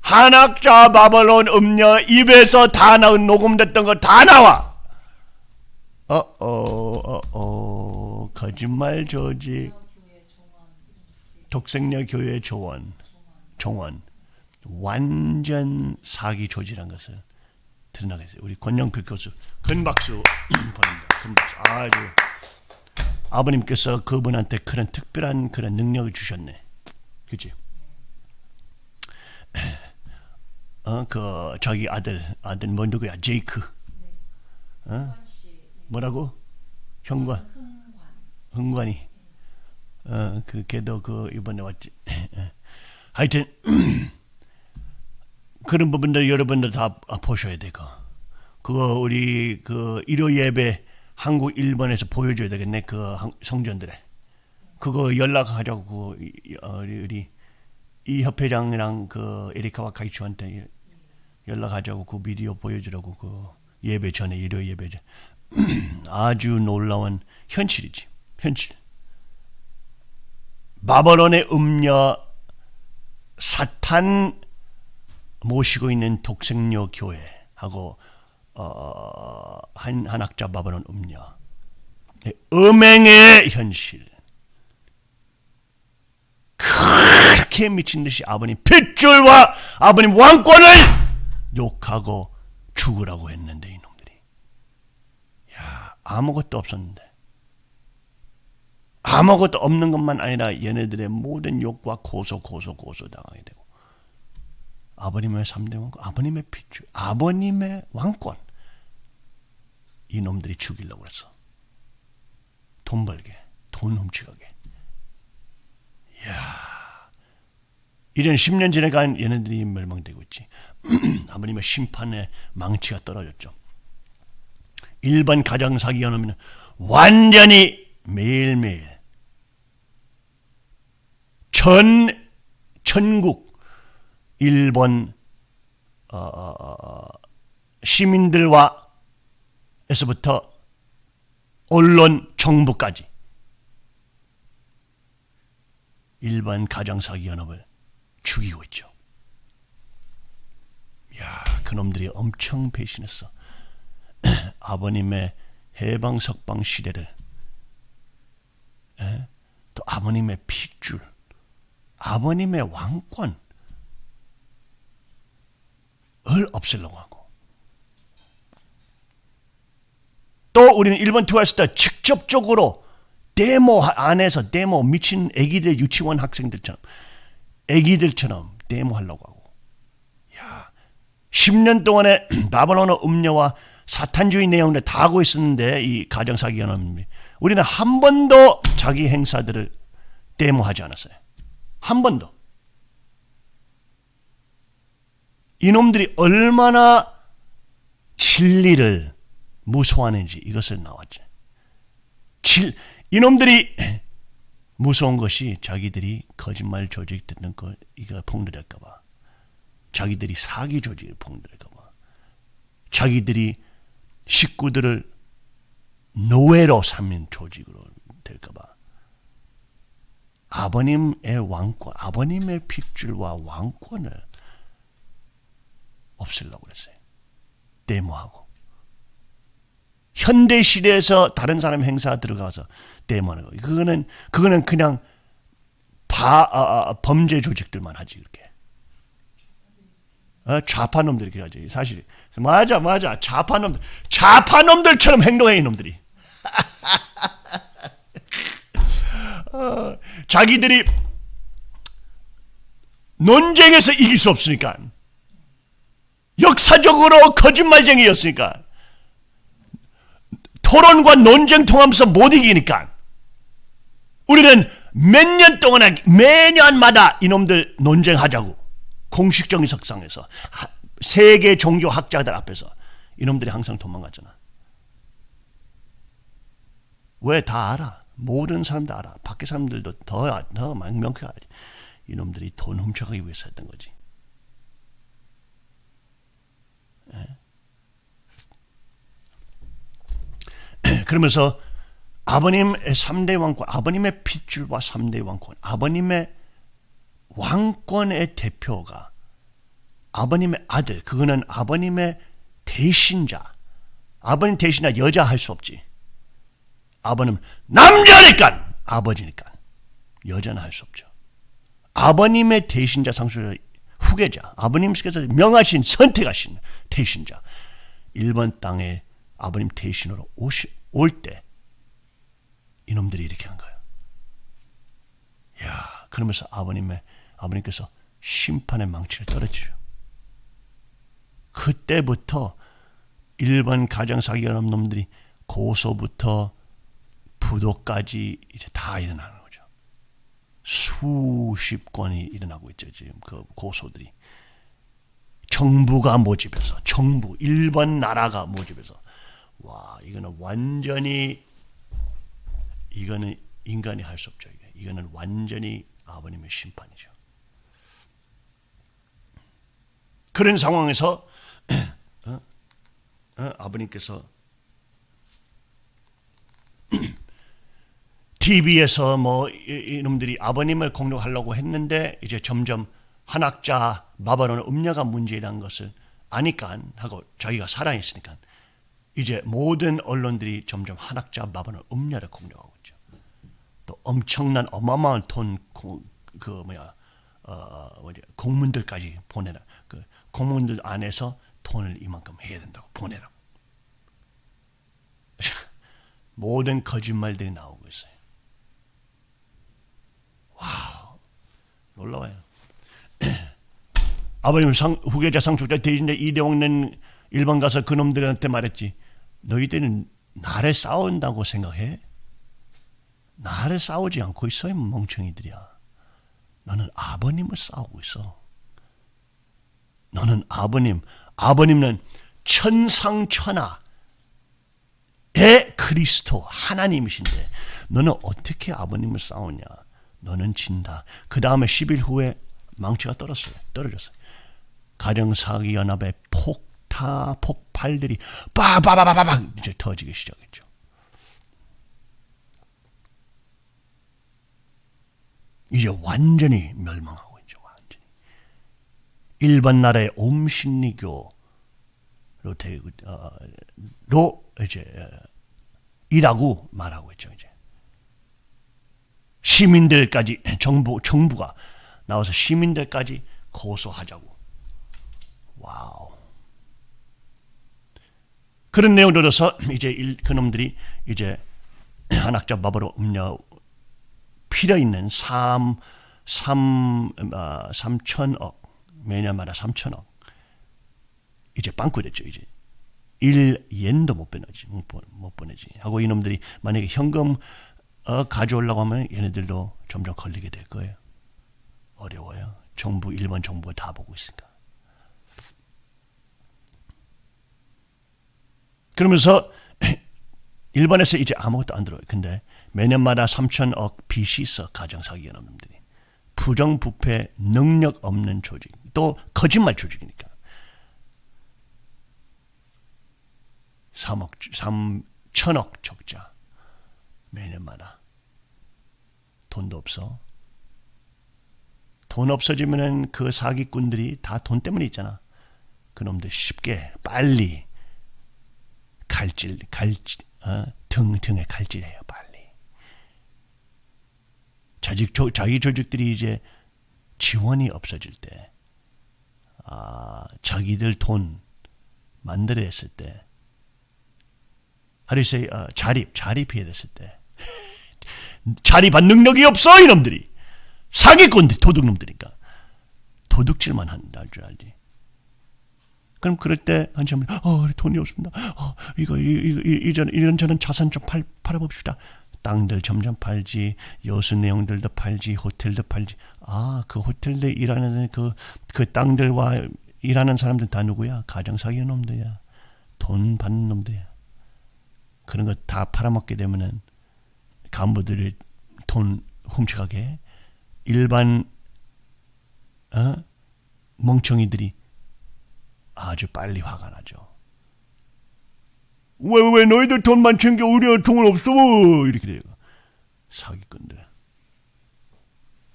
한학자 바벨론 음녀 입에서 다 나온 녹음됐던 거 다 나와. 어어 어어 거짓말 조직 독생녀 교회 조원 종원 완전 사기 조직한 것을 드러나겠어요. 우리 권영필 교수 큰 박수 (clears throat) 보냅니다. 큰 박수. 아주 아버님께서 그분한테 그런 특별한 그런 능력을 주셨네. 그지? (clears throat) 어, 그 자기 아들 아들 뭐 누구야? 제이크. 어? 뭐라고? 현관. 흥관이. 어, 그 걔도 그 이번에 왔지. (clears throat) 하여튼 (clears throat) 그런 부분들 여러분들 다 보셔야 되고 그거 우리 그 일요 예배 한국 일본에서 보여줘야 되겠네 그 한- 성전들에. 그거 연락하자고 그 이- 어, 우리 이 협회장이랑 그 에리카와 카이츠한테 연락하자고 그 비디오 보여주라고 그 예배 전에 일요 예배 전 (clears throat) 아주 놀라운 현실이지 현실. 바벨론의 음녀 사탄 모시고 있는 독생녀 교회하고 어, 한, 한 학자 바벨론 음녀 음행의 현실. 그렇게 미친 듯이 아버님 핏줄과 아버님 왕권을 욕하고 죽으라고 했는데 이놈들이. 야 아무것도 없었는데. 아무것도 없는 것만 아니라 얘네들의 모든 욕과 고소 고소 고소 당하게 되고 아버님의 3대 왕권 아버님의 핏줄 아버님의 왕권 이놈들이 죽이려고 그랬어 돈 벌게 돈 훔쳐가게 이런 10년 지나간 얘네들이 멸망되고 있지. (clears throat) 아버님의 심판의 망치가 떨어졌죠. 일반 가정 사기 연합은 완전히 매일매일 전 전국 일본 어, 어, 어, 시민들과 에서부터 언론 정부까지 일반 가정 사기 연합을 죽이고 있죠. 야, 그놈들이 엄청 배신했어. (clears throat) 아버님의 해방 석방 시대를 에? 또 아버님의 핏줄, 아버님의 왕권 을 없애려고 하고 또 우리는 일본 투어했을 때 직접적으로 데모 안에서 데모 미친 애기들 유치원 학생들처럼 애기들처럼 데모하려고 하고 야 10년 동안에 (clears throat) 바벨론어 음녀와 사탄주의 내용을 다 하고 있었는데 이 가정사기 연합이 우리는 한 번도 자기 행사들을 데모하지 않았어요. 한 번도. 이놈들이 얼마나 진리를 무서워하는지 이것을 나왔죠. 질, 이놈들이 (clears throat) 무서운 것이 자기들이 거짓말 조직 듣는 거 이거 폭로될까봐. 자기들이 사기 조직을 폭로될까봐. 자기들이 식구들을 노예로 삼는 조직으로 될까봐. 아버님의 왕권, 아버님의 핏줄과 왕권을 없애려고 그랬어요. 데모하고. 현대 시대에서 다른 사람 행사 들어가서 데모하는 거. 그거는 그거는 그냥 바 아, 아, 범죄 조직들만 하지 그렇게. 어, 좌파 놈들이 그렇게 하지. 사실 맞아 맞아 좌파 놈들 좌파 놈들처럼 행동해 이 놈들이. (laughs) 어, 자기들이 논쟁에서 이길 수 없으니까 역사적으로 거짓말쟁이였으니까 토론과 논쟁 통하면서 못 이기니까 우리는 몇 년 동안 매년마다 이놈들 논쟁하자고 공식적인 석상에서 하- 세계 종교 학자들 앞에서 이놈들이 항상 도망갔잖아. 왜 다 알아? 모든 사람도 알아. 밖에 사람들도 더, 더 명확하게 알지. 이놈들이 돈 훔쳐가기 위해서 했던 거지. (clears throat) 그러면서 아버님의 3대 왕권, 아버님의 핏줄과 3대 왕권, 아버님의 왕권의 대표가 아버님의 아들, 그거는 아버님의 대신자. 아버님 대신자 여자 할 수 없지. 아버님 남자니까 아버지니까 여자는 할 수 없죠. 아버님의 대신자 상수의 후계자, 아버님께서 명하신 선택하신 대신자, 일본 땅에 아버님 대신으로 올 때 이놈들이 이렇게 한 거예요. 야, 그러면서 아버님의 아버님께서 심판의 망치를 떨어지죠. 그때부터 일본 가정 사기 연합 놈들이 고소부터 부도까지 이제 다 일어나는. 수십 건이 일어나고 있죠. 지금 그 고소들이 정부가 모집해서 정부 일본 나라가 모집해서 와 이거는 완전히 이거는 인간이 할 수 없죠. 이게. 이거는 완전히 아버님의 심판이죠. 그런 상황에서 (clears throat) 어? 어? 아버님께서 (clears throat) TV에서 뭐 이- 이놈들이 아버님을 공격하려고 했는데 이제 점점 한학자 바바로는 음녀가 문제라는 것을 아니까 하고 자기가 살아있으니까 이제 모든 언론들이 점점 한학자 바바로 음녀를 공격하고 있죠. 또 엄청난 어마어마한 돈그 뭐야 어 뭐지 공문들까지 보내라 그 공문들 안에서 돈을 이만큼 해야 된다고 보내라고 (laughs) 모든 거짓말들이 나오고 있어요. 와우 놀라워요. (clears throat) 아버님 상, 후계자 상속자 대신에 이대홍는 일본 가서 그놈들한테 말했지. 너희들은 나를 싸운다고 생각해? 나를 싸우지 않고 있어요, 멍청이들이야. 너는 아버님을 싸우고 있어. 너는 아버님, 아버님은 천상천하의 그리스도 하나님이신데 너는 어떻게 아버님을 싸우냐? 너는 진다. 그 다음에 10일 후에 망치가 떨어졌어요. 떨어졌어요. 가정사기 연합의 폭타 폭발들이 빠바바바바박 이제 터지기 시작했죠. 이제 완전히 멸망하고 있죠. 완전히. 일반 나라의 옴신리교로 되고 어, 로 이제 이라고 말하고 있죠. 이제 시민들까지 정부 정부가 나와서 시민들까지 고소하자고. 와우. 그런 내용을 들어서 이제 일, 그놈들이 이제 (clears throat) 한학자 법으로 음료 필요 있는 3, 3, 어, 3천억 매년마다 3천억 이제 빵꾸 됐죠 이제 1엔도 못 보내지 못, 보내지 하고 이놈들이 만약에 현금 어, 가져오려고 하면 얘네들도 점점 걸리게 될 거예요. 어려워요. 정부 일본 정부가 다 보고 있으니까. 그러면서 (clears throat) 일본에서 이제 아무것도 안 들어요. 근데 매년마다 3천억 빚이 있어 가정사기 연합들이. 부정부패 능력 없는 조직. 또 거짓말 조직이니까. 3억 3천억 적자. 매년마다 돈도 없어 돈 없어지면은 그 사기꾼들이 다 돈 때문에 있잖아 그놈들 쉽게 빨리 갈질 갈질 어? 등 등에 갈질해요 빨리. 자기 조, 자기 조직들이 이제 지원이 없어질 때, 아 자기들 돈 만들어냈을 때, 하루세 어, 자립 자립해야 됐을 때, 자립한 능력이 없어 이놈들이 사기꾼들 도둑놈들이니까 도둑질만 한다 줄 알지. 그럼 그럴 때 한참 어 돈이 없습니다. 어 이거 이전 이런 저런 자산 좀 팔 팔아봅시다. 땅들 점점 팔지 여수 내용들도 팔지 호텔도 팔지 아 그 호텔들 일하는 그 그 땅들과 일하는 사람들 다 누구야 가정 사기 놈들이야 돈 받는 놈들이야 그런 거 다 팔아먹게 되면은 간부들이 돈 훔쳐가게 일반 어 멍청이들이 아주 빨리 화가 나죠. 왜, 왜 너희들 돈만 챙겨 우리가 돈은 없어? 이렇게 돼요. 사기꾼들.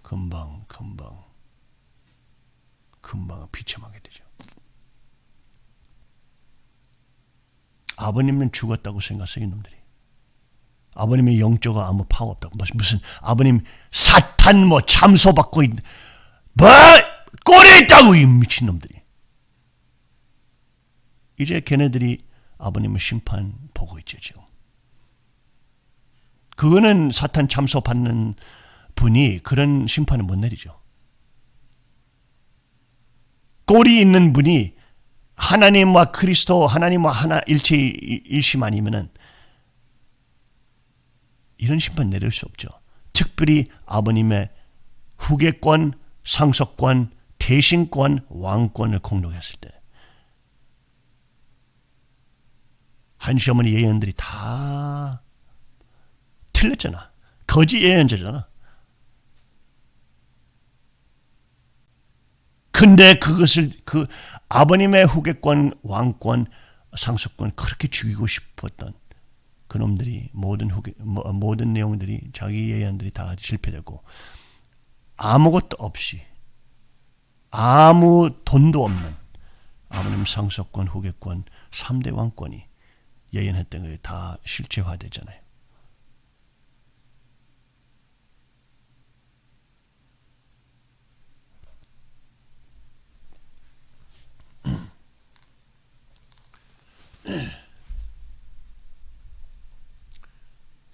금방, 금방, 금방 비참하게 되죠. 아버님은 죽었다고 생각해요, 이놈들이. 아버님의 영적으로 아무 파워 없다고. 무슨, 무슨 아버님 사탄 뭐 참소받고 있, 뭐, 꼴에 있다고, 이 미친놈들이. 이제 걔네들이 아버님의 심판 보고 있죠 지금. 그거는 사탄 참소 받는 분이 그런 심판을 못 내리죠. 꼴이 있는 분이 하나님과 그리스도 하나님과 하나 일체 일심 아니면은 이런 심판 내릴 수 없죠. 특별히 아버님의 후계권, 상속권, 대신권, 왕권을 공격했을 때 한 시어머니 예언들이 다 틀렸잖아. 거짓 예언자잖아. 근데 그것을 그 아버님의 후계권, 왕권, 상속권 그렇게 죽이고 싶었던 그놈들이 모든 후계 모든 내용들이 자기 예언들이 다 실패되고 아무것도 없이 아무 돈도 없는 아버님 상속권, 후계권, 3대 왕권이 예언했던 게다 실체화되잖아요. (clears throat)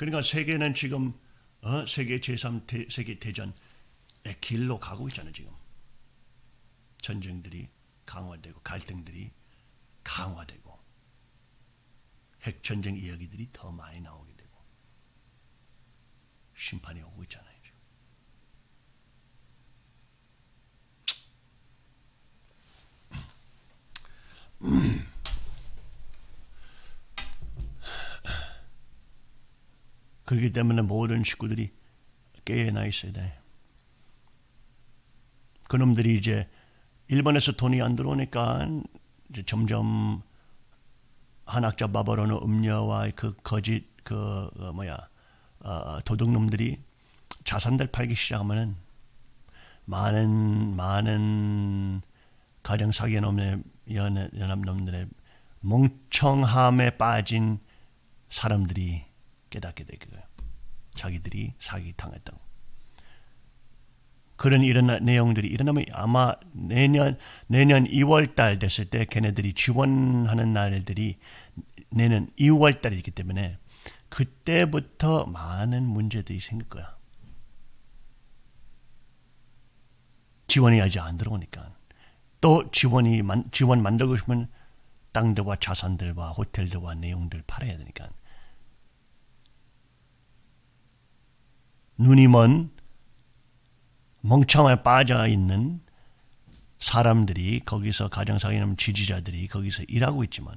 그러니까 세계는 지금 어? 세계 제3 세계 대전의 길로 가고 있잖아요, 지금. 전쟁들이 강화되고 갈등들이 강화되고 핵 전쟁 이야기들이 더 많이 나오게 되고 심판이 오고 있잖아요. 지금. (clears throat) 그렇기 때문에 모든 식구들이 깨어나 있어야 돼. 그놈들이 이제 일본에서 돈이 안 들어오니까 이제 점점 한학자 바바로는 음녀와 그 거짓 그 어, 뭐야 어, 도둑놈들이 자산들 팔기 시작하면은 많은 많은 가정 사기 놈의 연합 놈들의 멍청함에 빠진 사람들이 깨닫게 되고요. 자기들이 사기 당했다고. 그런 이런 내용들이 일어나면 아마 내년 내년 2월 달 됐을 때 걔네들이 지원하는 날들이 내년 2월 달이기 때문에 그때부터 많은 문제들이 생길 거야. 지원이 아직 안 들어오니까 또 지원이 지원 만들고 싶으면 땅들과 자산들과 호텔들과 내용들 팔아야 되니까 눈이 먼 멍청에 빠져 있는 사람들이 거기서 가정사기는 지지자들이 거기서 일하고 있지만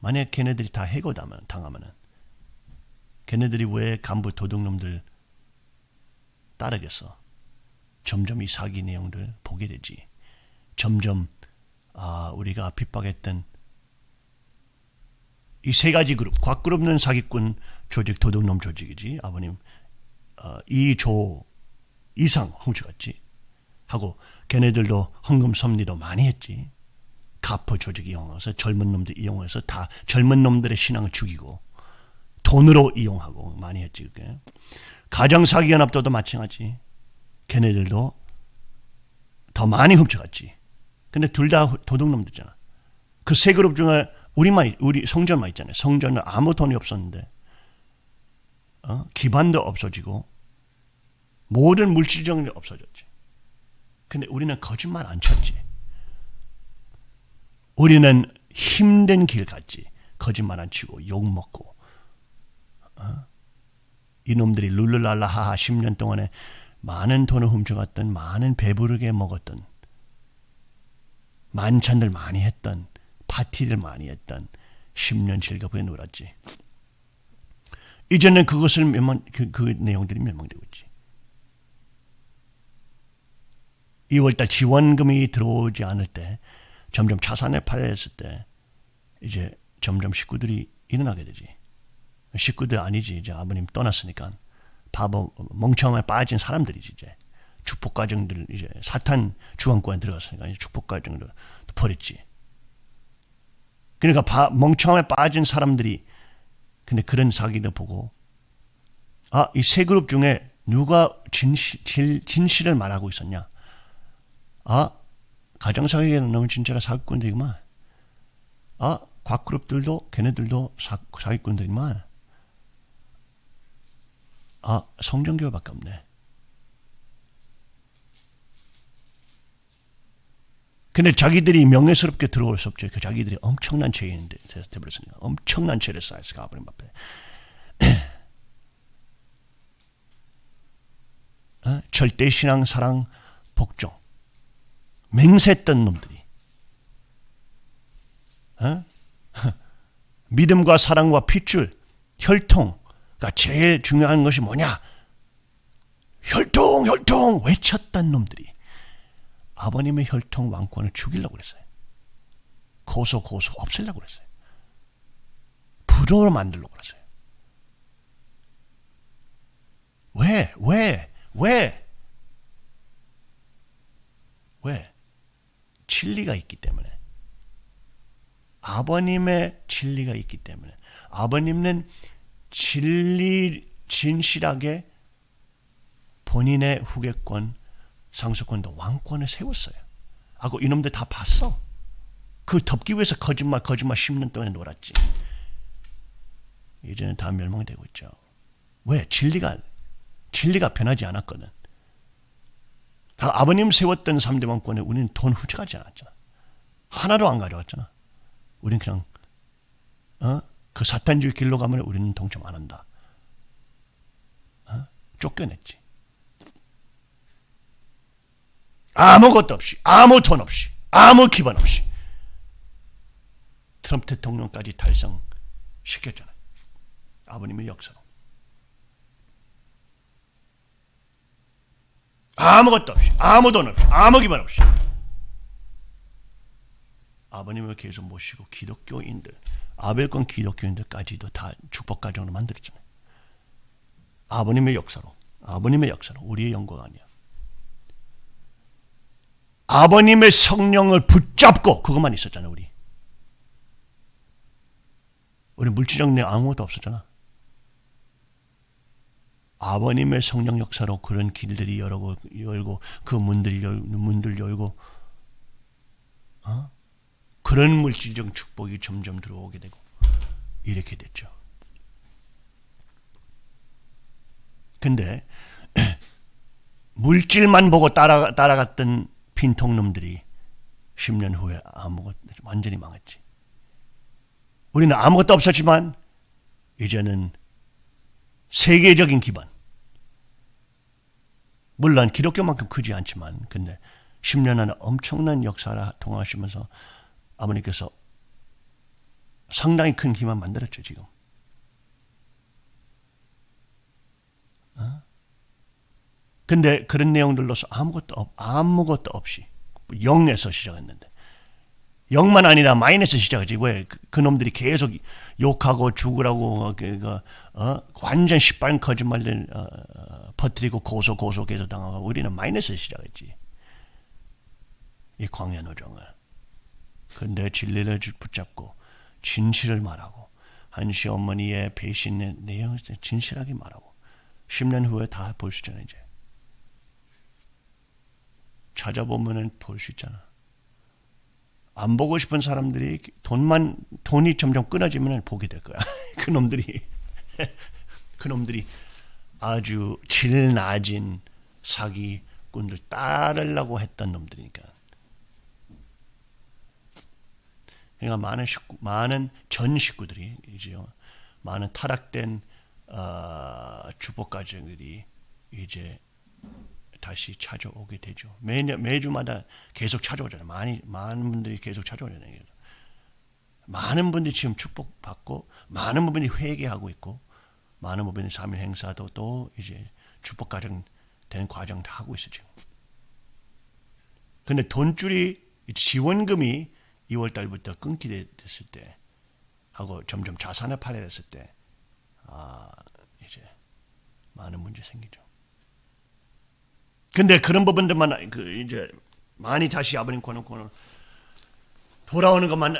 만약 걔네들이 다 해고당하면 당하면은 걔네들이 왜 간부 도둑놈들 따르겠어? 점점 이 사기 내용들 보게 되지. 점점 아 우리가 핍박했던 이 세 가지 그룹, 곽그룹는 사기꾼 조직, 도둑놈 조직이지. 아버님 어, 2조 이상 훔쳐갔지. 하고 걔네들도 헌금 섭리도 많이 했지. 가포 조직 이용해서 젊은 놈들 이용해서 다 젊은 놈들의 신앙을 죽이고 돈으로 이용하고 많이 했지 그게. 가정사기연합도도 마찬가지. 걔네들도 더 많이 훔쳐갔지. 근데 둘 다 도둑놈들잖아. 그 세 그룹 중에 우리만 우리 성전만 있잖아요. 성전은 아무 돈이 없었는데 어? 기반도 없어지고 모든 물질적인 게 없어졌지. 근데 우리는 거짓말 안 쳤지. 우리는 힘든 길 갔지. 거짓말 안 치고 욕 먹고. 어? 이놈들이 룰루랄라하하 10년 동안에 많은 돈을 훔쳐갔던 많은 배부르게 먹었던 만찬들 많이 했던 파티를 많이 했던 10년 즐겁게 놀았지. 이제는 그것을 멸망, 그, 그 내용들이 멸망되고 있지. 2월달 지원금이 들어오지 않을 때 점점 자산에 팔렸을 때 이제 점점 식구들이 일어나게 되지. 식구들 아니지 이제 아버님 떠났으니까 바보 멍청에 빠진 사람들이지 이제 축복 과정들 이제 사탄 주왕권에 들어갔으니까 이제 축복 과정을 버렸지. 그러니까 바, 멍청에 빠진 사람들이 근데 그런 사기를 보고 아 이 세 그룹 중에 누가 진실, 진실을 말하고 있었냐? 아, 가정사기에는 너무 진짜라 사기꾼들이구만. 아, 곽그룹들도 걔네들도 사, 사기꾼들이구만. 아, 성전교회밖에 없네. 근데 자기들이 명예스럽게 들어올 수 없죠. 그 자기들이 엄청난 죄인이 되버렸으니까. 엄청난 죄를 쌓였으니까 아버님 앞에. (clears throat) 어? 절대 신앙, 사랑, 복종. 맹세했던 놈들이 어? (laughs) 믿음과 사랑과 핏줄, 혈통가 제일 중요한 것이 뭐냐? 혈통, 혈통 외쳤던 놈들이 아버님의 혈통 왕권을 죽이려고 그랬어요. 고소, 고소 없애려고 그랬어요. 부조로 만들려고 그랬어요. 왜, 왜, 왜? 왜? 진리가 있기 때문에. 아버님의 진리가 있기 때문에. 아버님은 진리, 진실하게 본인의 후계권, 상속권도 왕권을 세웠어요. 하고 이놈들 다 봤어. 그 덮기 위해서 거짓말, 거짓말 10년 동안 놀았지. 이제는 다 멸망되고 있죠. 왜? 진리가, 진리가 변하지 않았거든. 다 아버님 세웠던 3대 왕권에 우리는 돈 훔쳐가지 않았잖아. 하나도 안 가져왔잖아. 우리는 그냥, 어? 그 사탄주의 길로 가면 우리는 동참 안 한다. 어? 쫓겨냈지. 아무것도 없이, 아무 돈 없이, 아무 기반 없이. 트럼프 대통령까지 달성시켰잖아요. 아버님의 역사로. 아무것도 없이, 아무 돈 없이, 아무 기반 없이. 아버님을 계속 모시고 기독교인들, 아벨권 기독교인들까지도 다 축복 가정으로 만들었잖아요. 아버님의 역사로, 아버님의 역사로, 우리의 영광 아니야. 아버님의 성령을 붙잡고 그것만 있었잖아, 우리. 우리 물질적 내 아무것도 없었잖아. 아버님의 성령 역사로 그런 길들이 열고 열고 그 문들이 열, 문들 열고 어? 그런 물질적 축복이 점점 들어오게 되고 이렇게 됐죠. 근데 (clears throat) 물질만 보고 따라 따라갔던 빈통놈들이 10년 후에 아무것 완전히 망했지. 우리는 아무것도 없었지만 이제는 세계적인 기반. 물론 기독교만큼 크지 않지만 근데 10년 안에 엄청난 역사를 통하시면서 아버님께서 상당히 큰 기만 만들었죠 지금. 근데 그런 내용들로서 아무것도 없, 아무것도 없이 영에서 시작했는데 영만 아니라 마이너스 시작하지. 왜? 그 놈들이 계속 욕하고 죽으라고 그, 그, 어? 완전 시뻘 거짓말들 어, 어, 퍼뜨리고 고소 고소 계속 당하고 우리는 마이너스 시작했지. 이 광야 노정을. 근데 진리를 붙잡고 진실을 말하고 한시 어머니의 배신의 내용을 진실하게 말하고 10년 후에 다 볼 수 있잖아 이제 찾아보면은 볼 수 있잖아. 안 보고 싶은 사람들이 돈만 돈이 점점 끊어지면 보게 될 거야. (laughs) 그 놈들이 (laughs) 그 놈들이 아주 질 낮은 사기꾼들 따르려고 했던 놈들이니까. 그러니까 많은 식구, 많은 전 식구들이 이제요, 많은 타락된 어, 주복 가정들이 이제 다시 찾아오게 되죠. 매년 매주마다 계속 찾아오잖아요. 많이 많은 분들이 계속 찾아오잖아요. 많은 분들이 지금 축복받고 많은 부분이 회개하고 있고 많은 부분이 삼일 행사도 또 이제 축복 가정 되는 과정 다 하고 있어 지금. 근데 돈줄이 지원금이 2월 달부터 끊기게 됐을 때 하고 점점 자산을 팔아야 됐을 때 아, 이제 많은 문제 생기죠. 근데 그런 부분들만 그 이제 많이 다시 아버님 권한권을 돌아오는 것만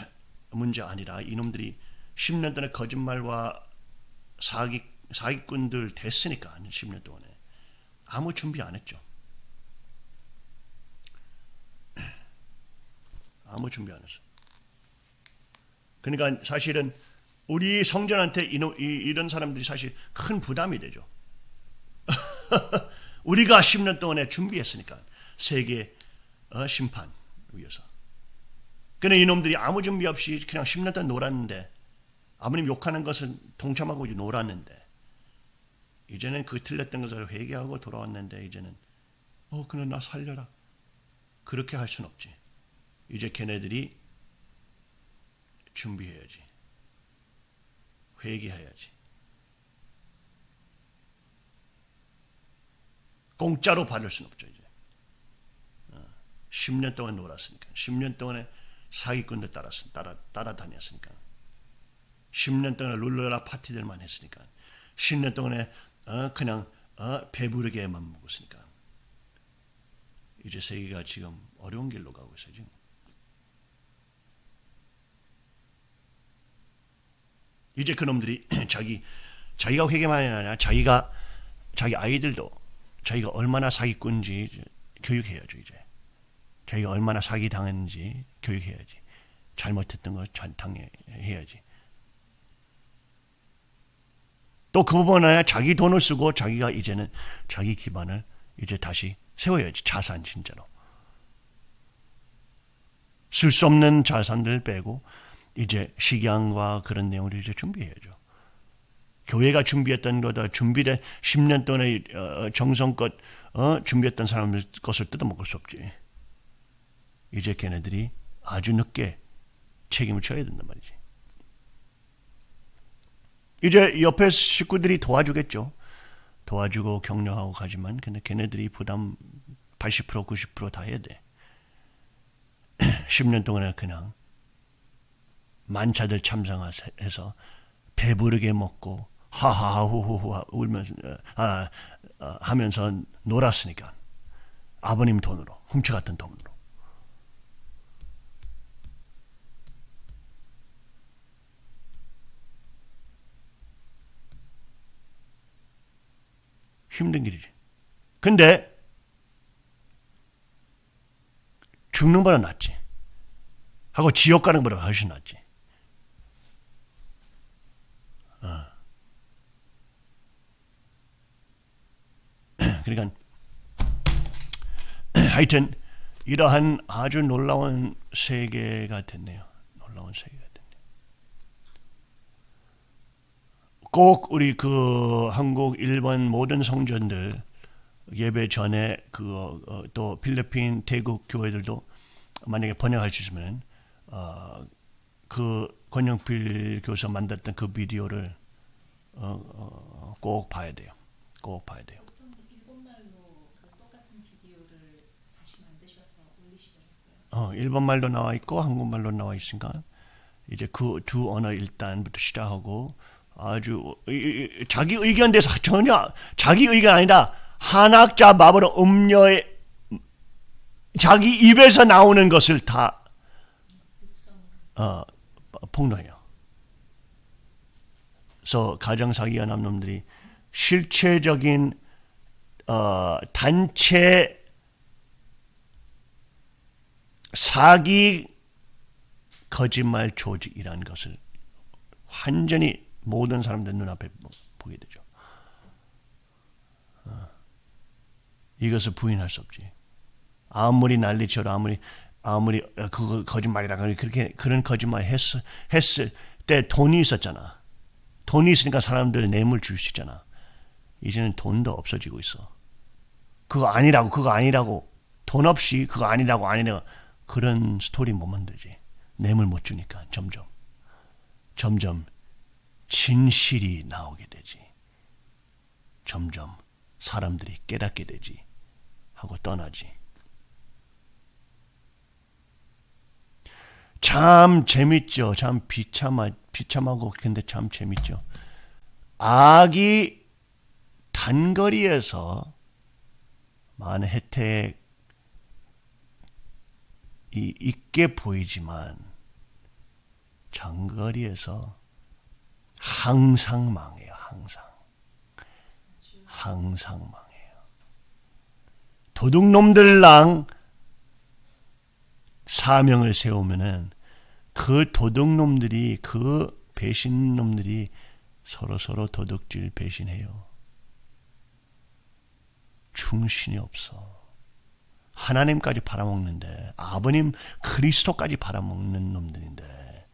(sighs) 문제 아니라 이놈들이 10년 동안 거짓말과 사기 사기꾼들 됐으니까 10년 동안에 아무 준비 안 했죠. (clears throat) 아무 준비 안 했어. 그러니까 사실은 우리 성전한테 이런, 사람들이 사실 큰 부담이 되죠. (laughs) 우리가 10년 동안에 준비했으니까 세계 어, 심판 위해서. 근데 이놈들이 아무 준비 없이 그냥 10년 동안 놀았는데 아버님 욕하는 것은 동참하고 놀았는데 이제는 그 틀렸던 것을 회개하고 돌아왔는데 이제는 어 그냥 나 살려라 그렇게 할 수는 없지. 이제 걔네들이 준비해야지. 회개해야지. 공짜로 받을 수는 없죠 이제. 10년 동안 놀았으니까. 10년 동안에 사기꾼들 따랐, 따라, 따라다녔으니까. 10년 동안에 룰러라 파티들만 했으니까. 10년 동안에 어, 그냥 어, 배부르게만 먹었으니까. 이제 세계가 지금 어려운 길로 가고 있어요. 지금. 이제 그놈들이 (clears throat) 자기 자기가 회개만이 아니라 자기가 자기 아이들도 자기가 얼마나 사기꾼지 교육해야죠 이제. 자기가 얼마나 사기 당했는지 교육해야지. 잘못했던 거 당해야지. 또 그 부분 아니라 자기 돈을 쓰고 자기가 이제는 자기 기반을 이제 다시 세워야지 자산 진짜로. 쓸 수 없는 자산들 빼고 이제 식양과 그런 내용을 이제 준비해야죠. 교회가 준비했던 거다 준비된 10년 동안에 어, 정성껏 어, 준비했던 사람들 것을 뜯어먹을 수 없지. 이제 걔네들이 아주 늦게 책임을 져야 된단 말이지. 이제 옆에 식구들이 도와주겠죠. 도와주고 격려하고 가지만 근데 걔네들이 부담 80% 90%다 해야 돼. (clears throat) 10년 동안에 그냥 만차들 참상해서 배부르게 먹고 하하하후후후 울면서 아, 아, 하면서 놀았으니까 아버님 돈으로 훔쳐갔던 돈으로 힘든 길이지. 근데 죽는 보다 낫지. 하고 지옥 가는 것보다 훨씬 낫지. (clears throat) 그러니까 (clears throat) 하여튼 이러한 아주 놀라운 세계가 됐네요. 놀라운 세계가 됐네요. 꼭 우리 그 한국, 일본 모든 성전들 예배 전에 그또 어, 필리핀, 태국 교회들도 만약에 번역할 수 있으면 어, 그 권영필 교사 만들었던 그 비디오를 어, 어, 꼭 봐야 돼요. 꼭 봐야 돼요. 보통 일본말로 그 똑같은 비디오를 다시 만드셔서 올리시더라고요. 어, 일본말로 나와 있고 한국말로 나와 있으니까 이제 그 두 언어 일단부터 시작하고 아주 자기 의견 대해서 전혀 자기 의견 아니라 한학자 마블의 음료에 자기 입에서 나오는 것을 다 어, 폭로해요. 그래서 가정 사기가 남 놈들이 실체적인 어, 단체 사기 거짓말 조직이라는 것을 완전히 모든 사람들 눈앞에 보게 되죠. 어. 이것을 부인할 수 없지. 아무리 난리쳐도 아무리 아무리 그거 거짓말이라 그렇게 그런 거짓말 했, 했을 때 돈이 있었잖아. 돈이 있으니까 사람들 뇌물 줄 수 있잖아. 이제는 돈도 없어지고 있어. 그거 아니라고 그거 아니라고 돈 없이 그거 아니라고 아니라고 그런 스토리 못 만들지. 뇌물 못 주니까 점점 점점 진실이 나오게 되지. 점점 사람들이 깨닫게 되지. 하고 떠나지. 참 재밌죠. 참 비참하, 비참하고 근데 참 재밌죠. 악이 단거리에서 많은 혜택 이 있게 보이지만 장거리에서 항상 망해요. 항상. 항상 망해요. 도둑놈들랑 사명을 세우면은 그 도둑놈들이 그 배신놈들이 서로 서로 도둑질 배신해요. 충신이 없어. 하나님까지 팔아먹는데 아버님 그리스도까지 팔아먹는 놈들인데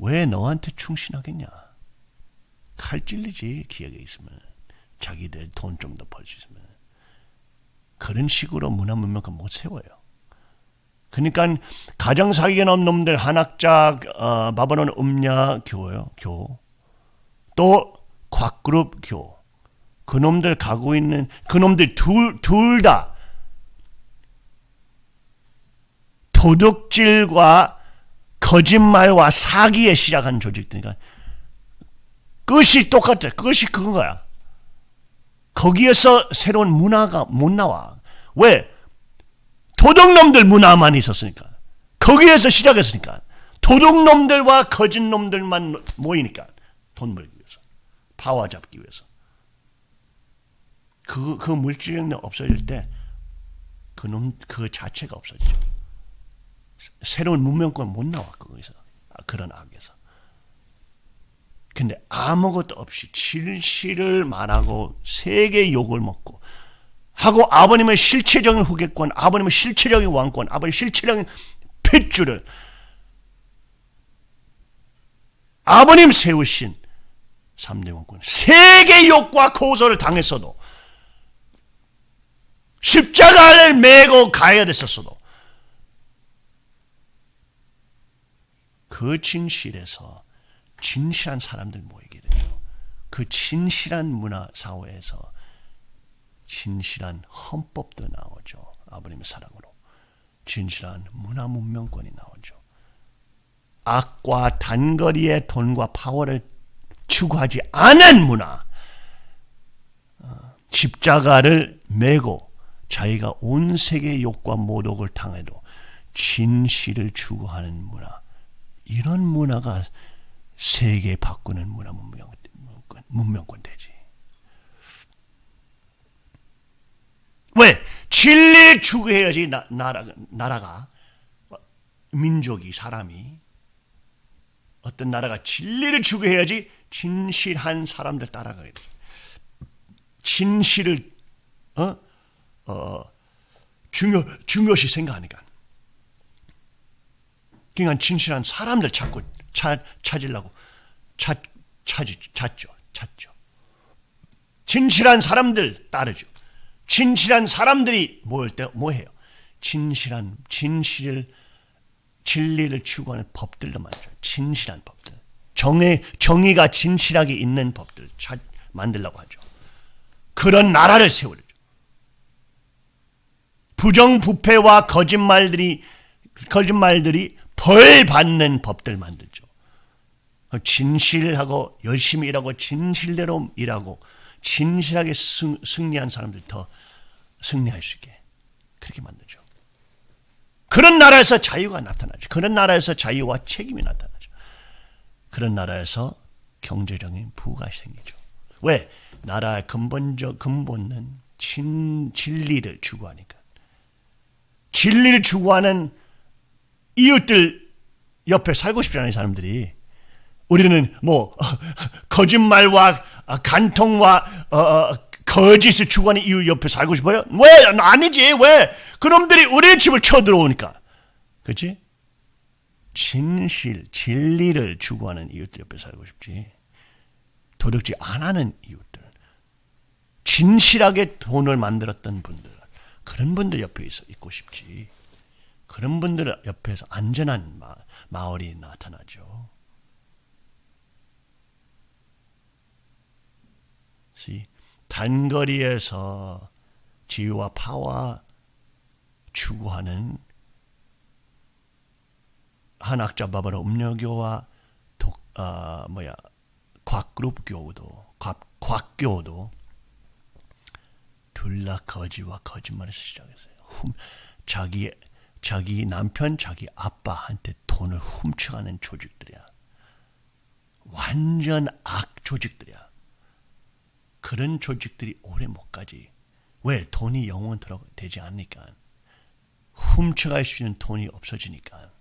왜 너한테 충신하겠냐? 칼 찔리지 기억에 있으면 자기들 돈 좀 더 벌 수 있으면 그런 식으로 문화 문명을 못 세워요. 그러니까 가정 사기에 넘 놈들 한학자 어, 바벨론 음냐 교요 교 또 곽그룹 교 그놈들 가고 있는 그놈들 둘 둘 다 도둑질과 거짓말과 사기에 시작한 조직들이니까 끝이 똑같아. 끝이 그건 거야. 거기에서 새로운 문화가 못 나와. 왜? 도둑놈들 문화만 있었으니까. 거기에서 시작했으니까. 도둑놈들과 거짓놈들만 모이니까. 돈 벌기 위해서. 파워 잡기 위해서. 그, 그 물질력 없어질 때, 그 놈, 그 자체가 없어지죠. 새로운 문명권 못 나와, 거기서. 아, 그런 악에서. 근데 아무것도 없이 진실을 말하고 세계 욕을 먹고 하고 아버님의 실체적인 후계권, 아버님의 실체적인 왕권, 아버님의 실체적인 핏줄을 아버님 세우신 3대 왕권 세계 욕과 고소를 당했어도 십자가를 메고 가야 됐었어도 그 진실에서 진실한 사람들 모이게 되죠. 그 진실한 문화 사회에서 진실한 헌법도 나오죠. 아버님의 사랑으로. 진실한 문화 문명권이 나오죠. 악과 단거리의 돈과 파워를 추구하지 않은 문화. 어, 십자가를 메고 자기가 온 세계의 욕과 모독을 당해도 진실을 추구하는 문화. 이런 문화가 세계 바꾸는 문화 문명권, 문명권 되지. 왜? 진리를 추구해야지 나, 나라, 나라가 민족이 사람이 어떤 나라가 진리를 추구해야지 진실한 사람들 따라가게 돼. 진실을 어? 어, 중요 중요시 생각하니까. 그러니까 진실한 사람들 찾고 찾, 찾으려고 찾, 찾, 찾죠. 찾죠. 진실한 사람들 따르죠. 진실한 사람들이 모일 때 뭐해요? 진실한 진실을 진리를 추구하는 법들도 말이죠. 진실한 법들. 정의 정의가 진실하게 있는 법들 찾, 만들려고 하죠. 그런 나라를 세우죠. 부정부패와 거짓말들이 거짓말들이 벌 받는 법들 만들죠. 진실하고 열심히 일하고 진실대로 일하고 진실하게 승, 승리한 사람들 더 승리할 수 있게 그렇게 만들죠. 그런 나라에서 자유가 나타나죠. 그런 나라에서 자유와 책임이 나타나죠. 그런 나라에서 경제적인 부가 생기죠. 왜? 나라의 근본적 근본은 진, 진리를 추구하니까. 진리를 추구하는 이웃들 옆에 살고 싶지 않은 사람들이. 우리는 뭐 거짓말과 간통과 어, 어, 거짓을 추구하는 이웃 옆에 살고 싶어요? 왜? 아니지 왜? 그놈들이 우리의 집을 쳐들어오니까. 그렇지? 진실 진리를 추구하는 이웃들 옆에 살고 싶지. 도둑질 안 하는 이웃들. 진실하게 돈을 만들었던 분들. 그런 분들 옆에 있어 있고 싶지 그런 분들 옆에서 안전한 마, 마을이 나타나죠. 단거리에서 지위와 파워 추구하는 한학자 바바로 음료교와 독, 아, 뭐야 곽그룹 교도 곽, 곽교도 둘다 거지와 거짓말에서 시작했어요. 훔, 자기 자기 남편, 자기 아빠한테 돈을 훔쳐가는 조직들이야. 완전 악 조직들이야. 그런 조직들이 오래 못 가지. 왜? 돈이 영원토록 되지 않으니까. 훔쳐갈 수 있는 돈이 없어지니까.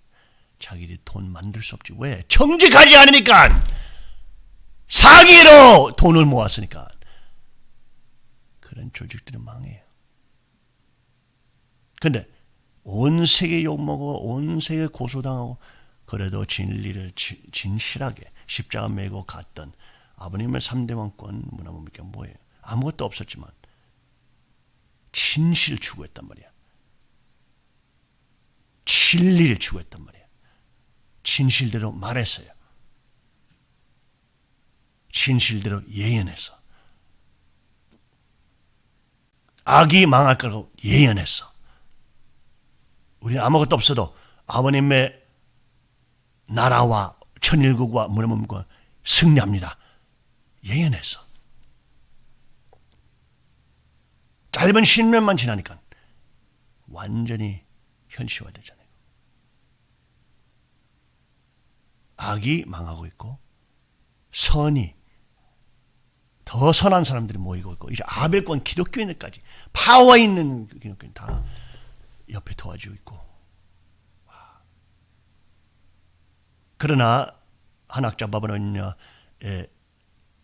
자기들이 돈 만들 수 없지. 왜? 정직하지 않으니까. 사기로 돈을 모았으니까. 그런 조직들은 망해요. 근데 온 세계 욕먹고 온 세계 고소당하고 그래도 진리를 진실하게 십자가 메고 갔던 아버님의 3대 왕권 문화문명이 뭐예요? 아무것도 없었지만 진실 추구했단 말이야. 진리를 추구했단 말이야. 진실대로 말했어요. 진실대로 예언했어. 악이 망할 거라고 예언했어. 우리는 아무것도 없어도 아버님의 나라와 천일국과 문화문과 승리합니다. 예언했어. 짧은 신년만 지나니까 완전히 현실화되잖아요. 악이 망하고 있고 선이 더 선한 사람들이 모이고 있고 이제 아벨권 기독교인들까지 파워 있는 기독교인 다 옆에 도와주고 있고. 와. 그러나 한학자 바벨론의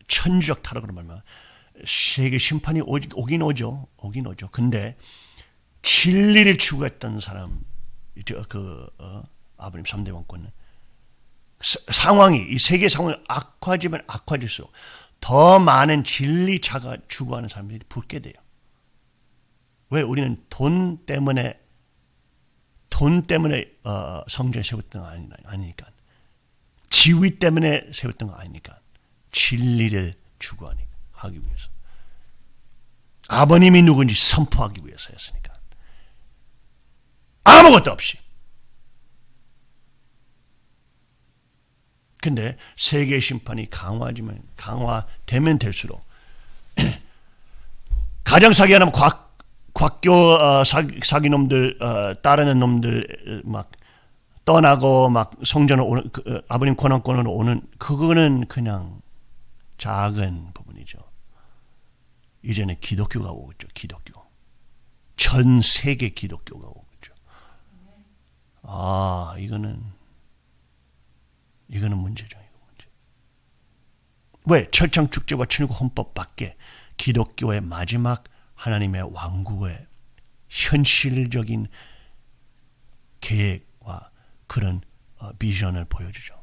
천주적 타락으로 말면 세계 심판이 오, 오긴 오죠. 오긴 오죠. 근데 진리를 추구했던 사람 그 어, 아버님 3대 왕권은 상황이 이 세계 상황이 악화지면 악화질수록 더 많은 진리자가 추구하는 사람들이 붙게 돼요. 왜? 우리는 돈 때문에 돈 때문에 어, 성전 세웠던 거 아니, 아니니까. 지위 때문에 세웠던 거 아니니까. 진리를 추구하니까 하기 위해서. 아버님이 누군지 선포하기 위해서였으니까. 아무것도 없이. 근데 세계 심판이 강화지면 강화되면 될수록 가정 사기하는 곽 곽교 어, 사기, 사기 놈들 어, 따르는 놈들 막 떠나고 막 성전을 오는 그, 어, 아버님 권한권으로 오는 그거는 그냥 작은 부분이죠. 이제는 기독교가 오겠죠. 기독교. 전 세계 기독교가 오겠죠. 아 이거는 이거는 문제죠. 이거 문제. 왜 철창 축제와 천국 헌법 밖에 기독교의 마지막 하나님의 왕국의 현실적인 계획과 그런 어, 비전을 보여주죠.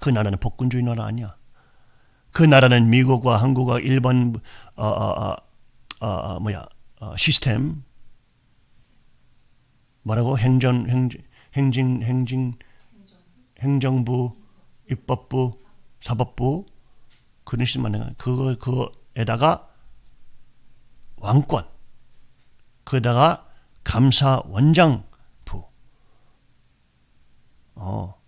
그 나라는 복군주의 나라 아니야. 그 나라는 미국과 한국과 일본 어, 어, 어, 어 뭐야 시스템 뭐라고 행정 행정 행진 행진 행정부, 입법부, 사법부 그런 식만 그거 그거에다가 왕권, 그다가 감사 원장부, 어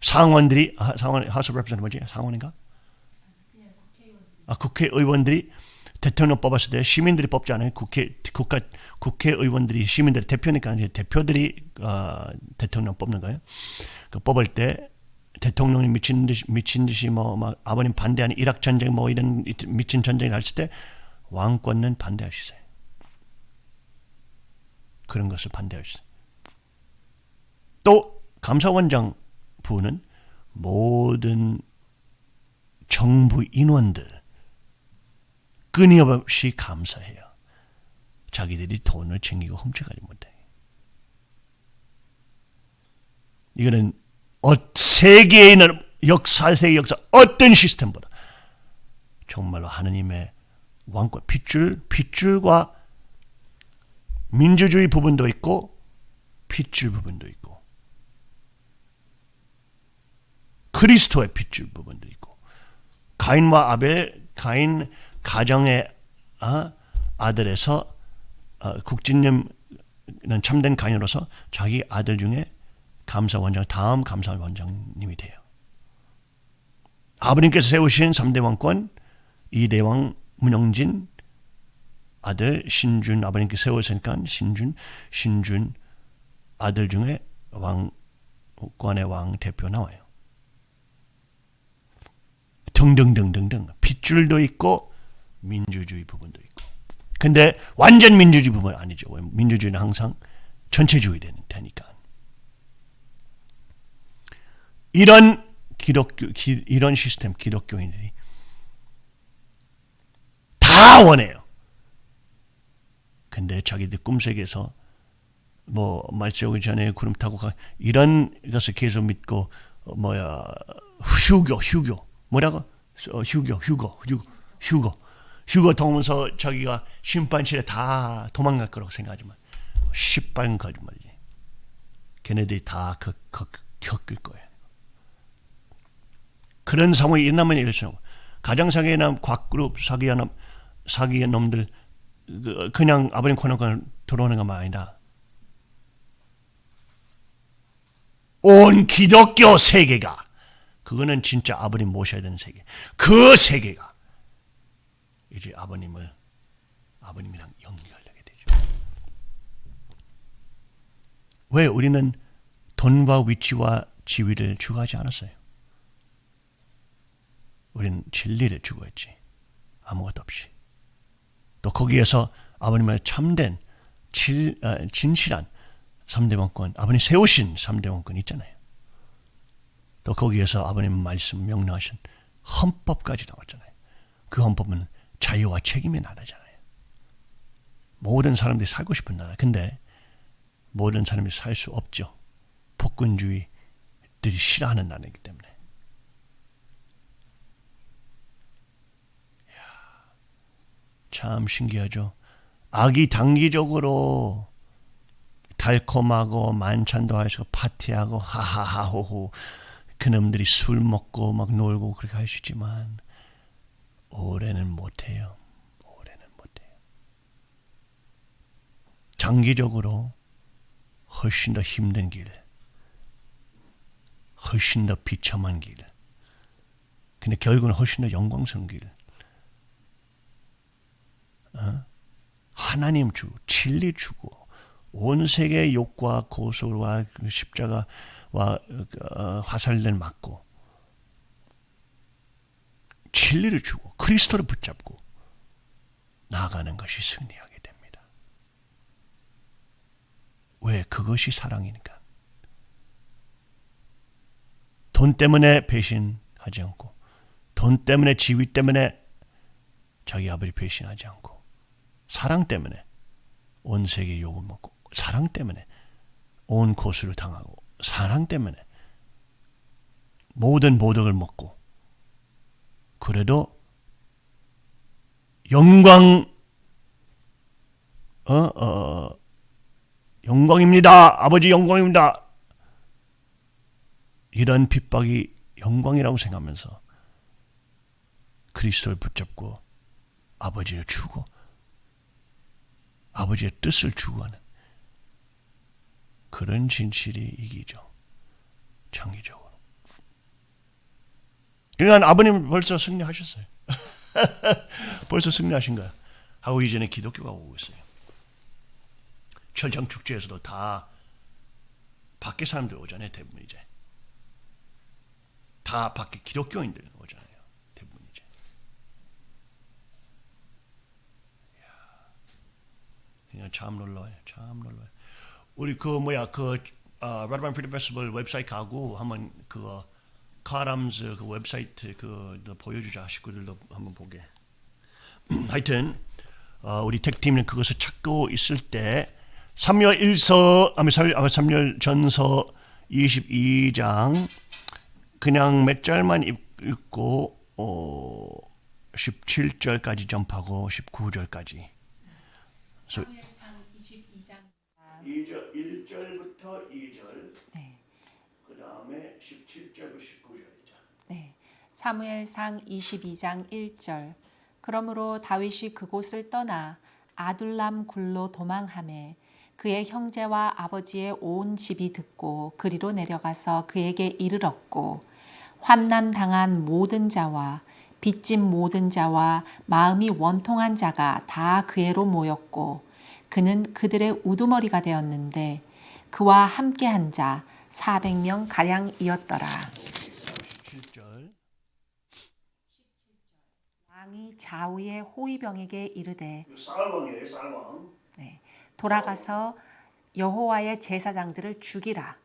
상원들이 아, 상원 하스 레프레젠트 뭐지 상원인가? 아 국회의원들이 대통령 뽑았을 때 시민들이 뽑지 않아요. 국회 국가 국회의원들이 시민들의 대표니까 이제 대표들이 어, 대통령 뽑는 거예요. 그 뽑을 때 대통령이 미친 듯이 미친 듯이 뭐 막 아버님 반대하는 이락 전쟁 뭐 이런 미친 전쟁이 났을 때 왕권은 반대하시세요. 그런 것을 반대하시세요. 또 감사원장 부는 모든 정부 인원들 끊임없이 감사해요. 자기들이 돈을 챙기고 훔쳐가지 못해. 이거는 어, 세계에 있는 역사, 세계 역사 어떤 시스템보다 정말로 하느님의 왕권, 핏줄, 핏줄과 민주주의 부분도 있고 핏줄 부분도 있고 그리스도의 핏줄 부분도 있고 가인과 아벨, 가인 가정의 어, 아들에서 어, 국진님은 참된 가인으로서 자기 아들 중에 감사원장 다음 감사원장님이 돼요. 아버님께서 세우신 3대 왕권 이대왕 문영진 아들 신준 아버님께서 세우셨으니까 신준 신준 아들 중에 왕권의 왕 대표 나와요. 등등등등등 핏줄도 있고 민주주의 부분도 있고. 근데 완전 민주주의 부분 아니죠. 민주주의는 항상 전체주의 되니까. 이런 기독교, 기, 이런 시스템 기독교인들이 다 원해요. 근데 자기들 꿈속에서 뭐 말씀 오기 전에 구름 타고 가 이런 것을 계속 믿고 어, 뭐야 휴교 휴교 뭐라고 어, 휴교 휴거 휴거 휴거 휴거 통하면서 자기가 심판실에 다 도망갈 거라고 생각하지만 시뻘건 거짓말이지. 걔네들이 다 그, 그, 겪을 거예요. 그런 상황이 일어나면 일어나고 가정사기나 곽그룹 사기한 사기의 놈들 그- 그냥 아버님 코너가 들어오는 것만 아니다. 온 기독교 세계가 그거는 진짜 아버님 모셔야 되는 세계. 그 세계가 이제 아버님을 아버님이랑 연결되게 되죠. 왜 우리는 돈과 위치와 지위를 추구하지 않았어요? 우리는 진리를 추구했지. 아무것도 없이. 또 거기에서 아버님의 참된 질, 어, 진실한 3대 원권, 아버님 세우신 3대 원권 있잖아요. 또 거기에서 아버님 말씀 명령하신 헌법까지 나왔잖아요. 그 헌법은 자유와 책임의 나라잖아요. 모든 사람들이 살고 싶은 나라. 근데 모든 사람이 살 수 없죠. 폭군주의들이 싫어하는 나라이기 때문에. 이야, 참 신기하죠. 악이 단기적으로 달콤하고 만찬도 하시고 파티하고 하하하호호 그놈들이 술 먹고 막 놀고 그렇게 있지만 오래는 못해요. 오래는 못해요. 장기적으로 훨씬 더 힘든 길, 훨씬 더 비참한 길, 근데 결국은 훨씬 더 영광스러운 길. 어? 하나님 주, 진리 주고 온 세계의 욕과 고소와 그 십자가와 어, 화살들 맞고 진리를 주고 그리스도를 붙잡고 나아가는 것이 승리하게 됩니다. 왜? 그것이 사랑이니까. 돈 때문에 배신하지 않고 돈 때문에 지위 때문에 자기 아버지 배신하지 않고 사랑 때문에 온 세계 욕을 먹고 사랑 때문에 온 고수를 당하고 사랑 때문에 모든 모독을 먹고 그래도 영광 어, 어, 영광입니다. 아버지 영광입니다. 이런 핍박이 영광이라고 생각하면서 그리스도를 붙잡고 아버지를 주고 아버지의 뜻을 추구하는 그런 진실이 이기죠. 장기적으로. 그러니까 아버님 벌써 승리하셨어요. (laughs) 벌써 승리하신 거야. 하고 이제는 기독교가 오고 있어요. 철장 축제에서도 다 밖에 사람들 오잖아요. 대부분 이제. 다 밖에 기독교인들 오잖아요. 대부분 이제. 그냥 참 놀라워요. 참 놀라워요. 우리 그 뭐야 그 어, Rod of Iron Freedom Festival 웹사이트 가고 한번 그거 카람즈 그 웹사이트 그 보여주자 식구들도 한번 보게. (clears throat) 하여튼 어, 우리 택팀은 그것을 찾고 있을 때 3열 1서 아니 3열 전서 22장 그냥 몇 절만 읽- 읽고 어, 17절까지 점프하고 19절까지. 사무엘상 22장 2절 1절부터 2절 네. 그 다음에 17절부터 19절이죠. 네. 사무엘상 22장 1절 그러므로 다윗이 그곳을 떠나 아둘람 굴로 도망하매 그의 형제와 아버지의 온 집이 듣고 그리로 내려가서 그에게 이르렀고 환난 당한 모든 자와 빚진 모든 자와 마음이 원통한 자가 다 그애로 모였고 그는 그들의 우두머리가 되었는데 그와 함께한 자 400명 가량이었더라. 17절 왕이 좌우의 호위병에게 이르되 쌀왕이에요 쌀왕 네, 돌아가서 여호와의 제사장들을 죽이라.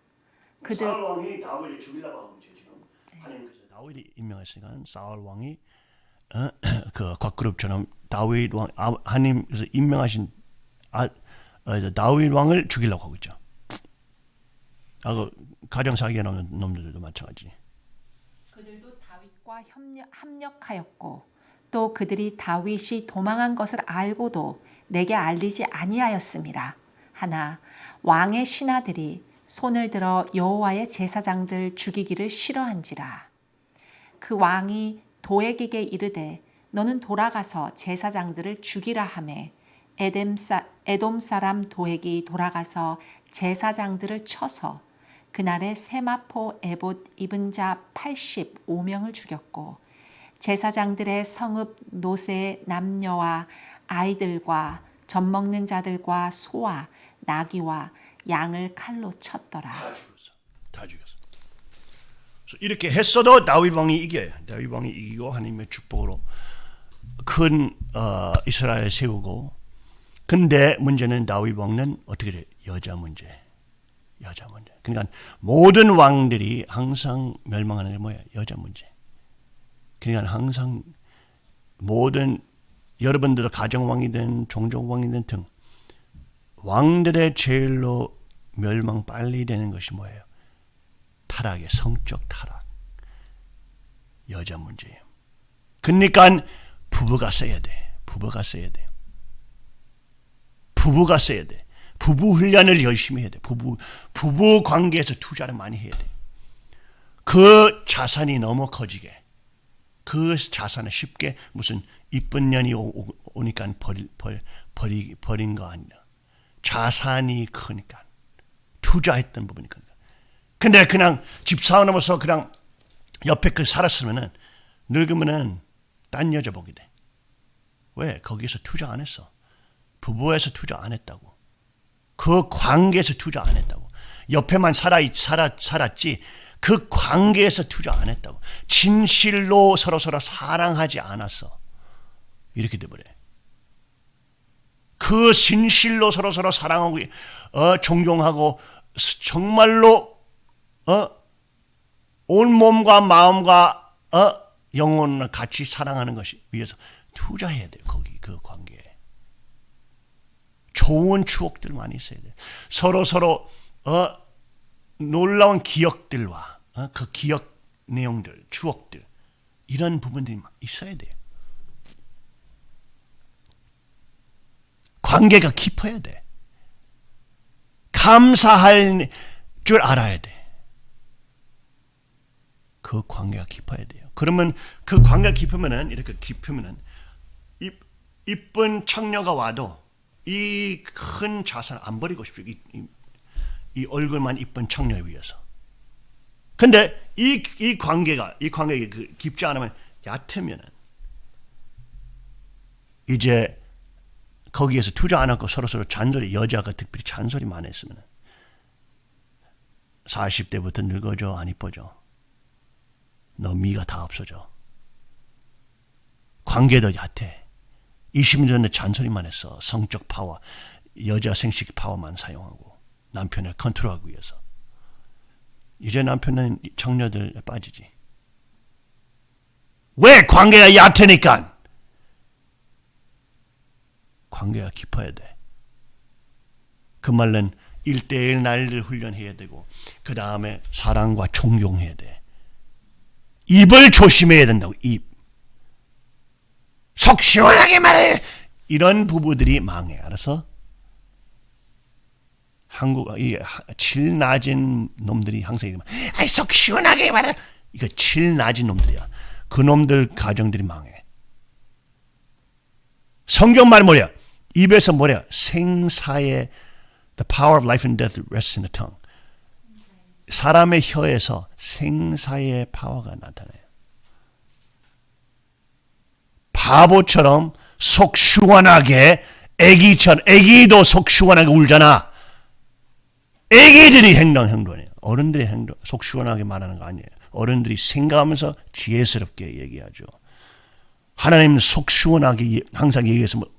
그들 사울 왕이 다윗을 죽이려고 하고 있죠 지금 하나님께서 다윗이 임명했으니까 사울 왕이 어, (coughs) 그 곽그룹처럼 다윗 왕 아, 하나님께서 임명하신 아, 어, 다윗 왕을 죽이려고 하고 있죠. 아 그 가정 사기에 나오는 놈들도 마찬가지. 그들도 다윗과 협력, 합력하였고 또 그들이 다윗이 도망한 것을 알고도 내게 알리지 아니하였음이라. 하나 왕의 신하들이 손을 들어 여호와의 제사장들 죽이기를 싫어한지라. 그 왕이 도액에게 이르되 너는 돌아가서 제사장들을 죽이라 하매 에뎀 사, 에돔 사람 도액이 돌아가서 제사장들을 쳐서 그날에 세마포 에봇 입은 자 85명을 죽였고 제사장들의 성읍 노세 남녀와 아이들과 젖 먹는 자들과 소와 나귀와 양을 칼로 쳤더라. 다 죽었어. 다 죽였어. 이렇게 했어도 다윗 왕이 이겨요. 다윗 왕이 이기고 하나님의 축복으로 큰 어, 이스라엘 세우고 근데 문제는 다윗 왕은 어떻게 돼? 여자 문제. 여자 문제. 그러니까 모든 왕들이 항상 멸망하는 게 뭐야? 여자 문제. 그러니까 항상 모든 여러분들도 가정왕이든 종족왕이든 등 왕들의 제일로 멸망 빨리 되는 것이 뭐예요? 타락의 성적 타락. 여자 문제예요. 그러니까 부부가 서야 돼. 부부가 서야 돼. 부부가 서야 돼. 부부 훈련을 열심히 해야 돼. 부부 부부 관계에서 투자를 많이 해야 돼. 그 자산이 너무 커지게 그 자산을 쉽게 무슨 이쁜 년이 오, 오, 니까 버리, 버리, 버리, 버린 거 아니야. 자산이 크니까 투자했던 부분이 크니까. 근데 그냥 집 사놓으면서 그냥 옆에 그 살았으면은 늙으면은 딴 여자 보게 돼. 왜? 거기서 투자 안 했어. 부부에서 투자 안 했다고. 그 관계에서 투자 안 했다고. 옆에만 살아, 살아, 살았지 그 관계에서 투자 안 했다고. 진실로 서로서로 사랑하지 않았어. 이렇게 돼버려. 그 진실로 서로서로 사랑하고, 어, 존경하고, 정말로, 어, 온 몸과 마음과, 어, 영혼을 같이 사랑하는 것이 위해서 투자해야 돼요. 거기, 그 관계에. 좋은 추억들 많이 있어야 돼. 서로 서로 어 놀라운 기억들과 어, 그 기억 내용들, 추억들 이런 부분들이 있어야 돼요. 관계가 깊어야 돼. 감사할 줄 알아야 돼. 그 관계가 깊어야 돼요. 그러면 그 관계가 깊으면은 이렇게 깊으면은 이쁜 청녀가 와도 이 큰 자산 안 버리고 싶죠. 이, 이, 이 얼굴만 이쁜 청녀에 위해서. 근데 이, 이 관계가, 이 관계가 그 깊지 않으면 얕으면은 이제 거기에서 투자 안 하고 서로서로 잔소리, 여자가 특별히 잔소리만 했으면 40대부터 늙어져, 안 이뻐져. 너 미가 다 없어져. 관계도 얕해. 20년 전에 잔소리만 했어. 성적 파워, 여자 생식 파워만 사용하고 남편을 컨트롤하기 위해서. 이제 남편은 청녀들 빠지지. 왜 관계가 얕으니까? 관계가 깊어야 돼. 그 말은 1대1 날를 훈련해야 되고 그 다음에 사랑과 존경해야 돼. 입을 조심해야 된다고 입. 속 시원하게 말해. 이런 부부들이 망해. 알아서? 한국 이질 낮은 놈들이 항상 이러면 아이 속 시원하게 말해. 이거 질 낮은 놈들이야. 그 놈들 가정들이 망해. 성경 말 뭐야? 입에서 뭐야? 생사의 the power of life and death rests in the tongue. 사람의 혀에서 생사의 파워가 나타나요. 바보처럼 속 시원하게 애기처럼 애기도 속 시원하게 울잖아. 애기들이 행동 행동이에요. 어른들의 행동 속 시원하게 말하는 거 아니에요. 어른들이 생각하면서 지혜스럽게 얘기하죠. 하나님은 속 시원하게 항상 얘기해서 뭐,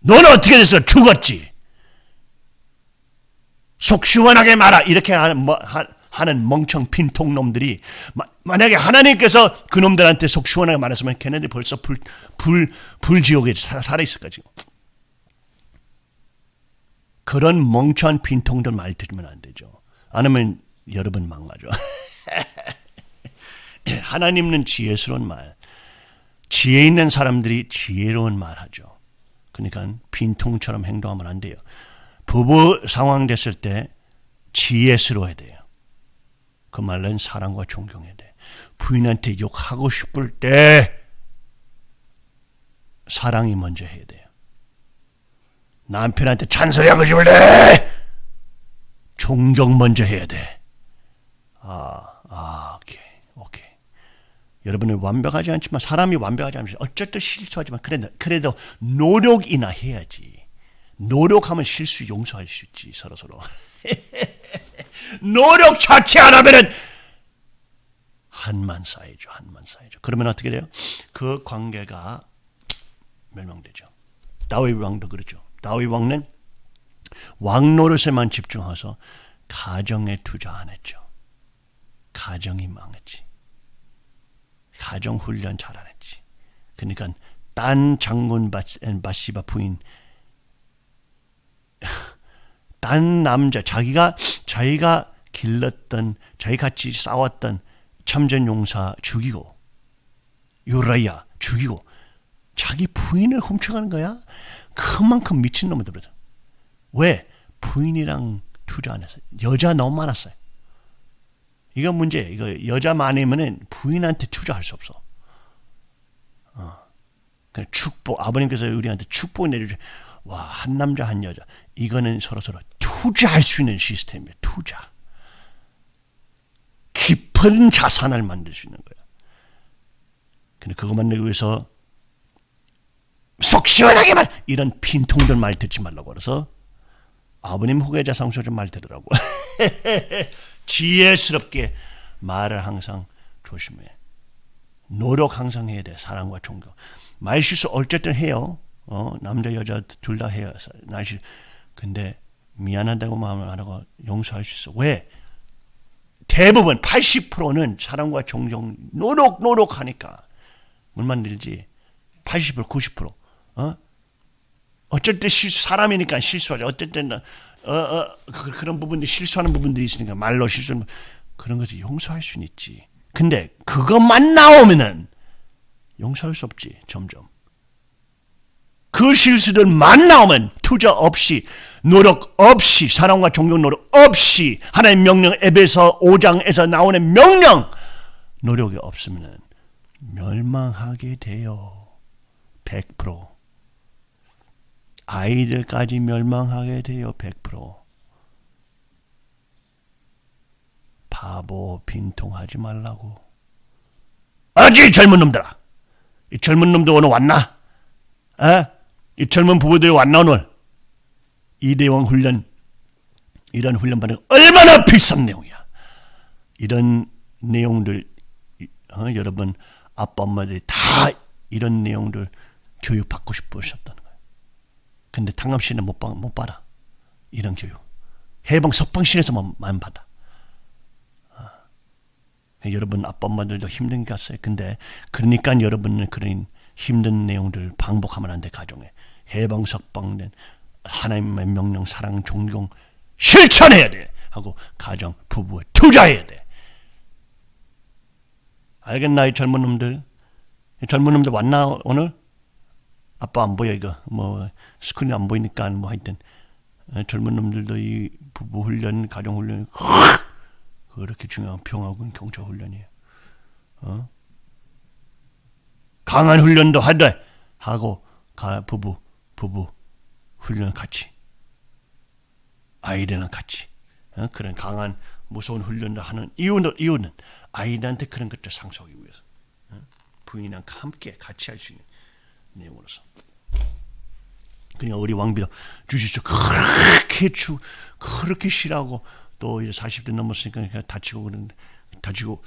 너는 어떻게 됐어? 죽었지. 속 시원하게 말아 이렇게 하는 뭐, 하 는 멍청 빈통 놈들이 만약에 하나님께서 그 놈들한테 속 시원하게 말했으면 걔네들 벌써 불, 불, 불지옥에 살아 있을 거지. 그런 멍청한 빈통들 말 들으면 안 되죠. 안 하면 여러분 망가져. (laughs) 하나님은 지혜스러운 말. 지혜 있는 사람들이 지혜로운 말 하죠. 그러니까 빈통처럼 행동하면 안 돼요. 부부 상황 됐을 때 지혜스러워야 돼요. 그 말은 사랑과 존경해야 돼. 부인한테 욕하고 싶을 때 사랑이 먼저 해야 돼요. 남편한테 잔소리하고 싶을 때 존경 먼저 해야 돼. 아, 아, 오케이, 오케이. 여러분은 완벽하지 않지만 사람이 완벽하지 않지만 어쨌든 실수하지만 그래도 그래도 노력이나 해야지. 노력하면 실수 용서할 수 있지 서로 서로. (laughs) 노력 자체 안 하면은 한만 쌓이죠, 한만 쌓이죠. 그러면 어떻게 돼요? 그 관계가 멸망되죠. 다윗 왕도 그렇죠. 다윗 왕은 왕 노릇에만 집중해서 가정에 투자 안 했죠. 가정이 망했지. 가정 훈련 잘 안 했지. 그러니까 딴 장군 바시바 부인 딴 남자 자기가 자기가 길렀던 자기 같이 싸웠던 참전 용사 죽이고 요라야 죽이고 자기 부인을 훔쳐가는 거야. 그만큼 미친 놈들거든. 왜 부인이랑 투자 안 했어요? 여자 너무 많았어요. 이거 문제. 이거 여자 많으면은 부인한테 투자할 수 없어. 어. 축복 아버님께서 우리한테 축복 내주죠. 와, 한 남자 한 여자. 이거는 서로 서로 투자할 수 있는 시스템이에요. 투자. 깊은 자산을 만들 수 있는 거야. 근데 그거 만들기 위해서 속 시원하게 말 이런 빈통들 말 듣지 말라고 그래서 아버님 후계자 상소 좀말 들으라고 (laughs) 지혜스럽게 말을 항상 조심해 노력 항상 해야 돼 사랑과 존경 말 실수 어쨌든 해요 어 남자 여자 둘 다 해요 날실 근데 미안하다고 마음을 안 하고 용서할 수 있어 왜 대부분 80%는 사랑과 존경 노력 노력하니까 물 만들지 80% 90% 어? 어쩔 때 실수 사람이니까 실수하죠. 어쩔 때는 어, 어, 그, 그런 부분들이 실수하는 부분들이 있으니까 말로 실수 그런 것을 용서할 수는 있지. 근데 그것만 나오면은 용서할 수 없지. 점점. 그 실수들만 나오면 투자 없이 노력 없이 사랑과 존경 노력 없이 하나님 명령 앱에서 5장에서 나오는 명령 노력이 없으면 멸망하게 돼요. 100% 아이들까지 멸망하게 돼요. 100%. 바보 빈통하지 말라고. 아직 젊은 놈들아. 이 젊은 놈들 오늘 왔나? 에? 이 젊은 부부들 왔나 오늘? 이대왕 훈련 이런 훈련 받는 얼마나 비싼 내용이야. 이런 내용들 어, 여러분 아빠 엄마들이 다 이런 내용들 교육 받고 싶으셨다는 거예요. 근데 당암시는 못, 받, 못 받아. 이런 교육. 해방 석방신에서만 받아. 어. 여러분 아빠 엄마들도 힘든 게 갔어요. 근데 그러니까 여러분은 그런 힘든 내용들 반복하면 안 돼 가정에. 해방 석방된 하나님의 명령 사랑 존경 실천해야 돼. 하고 가정 부부에 투자해야 돼. 알겠나 이 젊은 놈들? 이 젊은 놈들 왔나 오늘? 아빠 안 보여 이거 뭐 스크린 안 보이니까 뭐 하여튼 어, 젊은 놈들도 이 부부 훈련 가정 훈련 그렇게 중요한 평화군 경찰 훈련이에요. 어? 강한 훈련도 하되 하고 가 부부 부부 훈련 같이 아이들이랑 같이 어? 그런 강한 무서운 훈련도 하는 이유는 이유는 아이들한테 그런 것들 상속하기 위해서 어? 부인이랑 함께 같이 할 수 있는 내용으로서. 그러니까 우리 왕비도 주시죠 그렇게 주 그렇게 싫어하고 또 이제 40대 넘었으니까 그냥 다치고 그러는데 다치고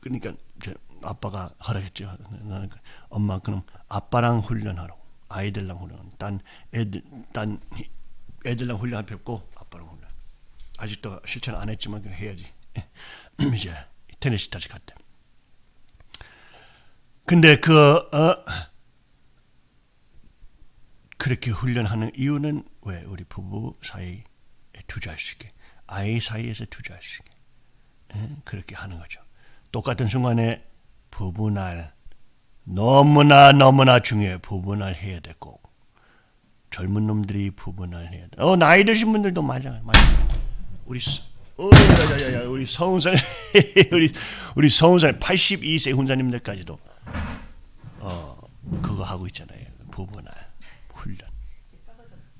그러니까 이제 아빠가 허락했죠. 나는 그 엄마 그럼 아빠랑 훈련하러 아이들랑 훈련. 딴 애들 딴 애들랑 훈련 뵙고 아빠랑 훈련. 아직도 실천 안 했지만 그냥 해야지. (clears throat) 이제 테네시 다시 갔대. 근데 그 어, 그렇게 훈련하는 이유는 왜 우리 부부 사이에 투자할 수 있게 아이 사이에서 투자할 수 있게 에? 그렇게 하는 거죠. 똑같은 순간에 부부날 너무나 너무나 중요해 부부날 해야 돼 꼭. 젊은 놈들이 부부날 해야 돼. 어 나이 드신 분들도 맞아 맞아. 우리 오, 야야야 야 우리 서훈산 (laughs) 우리 우리 서훈산 82세 훈사님들까지도 어 그거 하고 있잖아요. 부부나 훈련.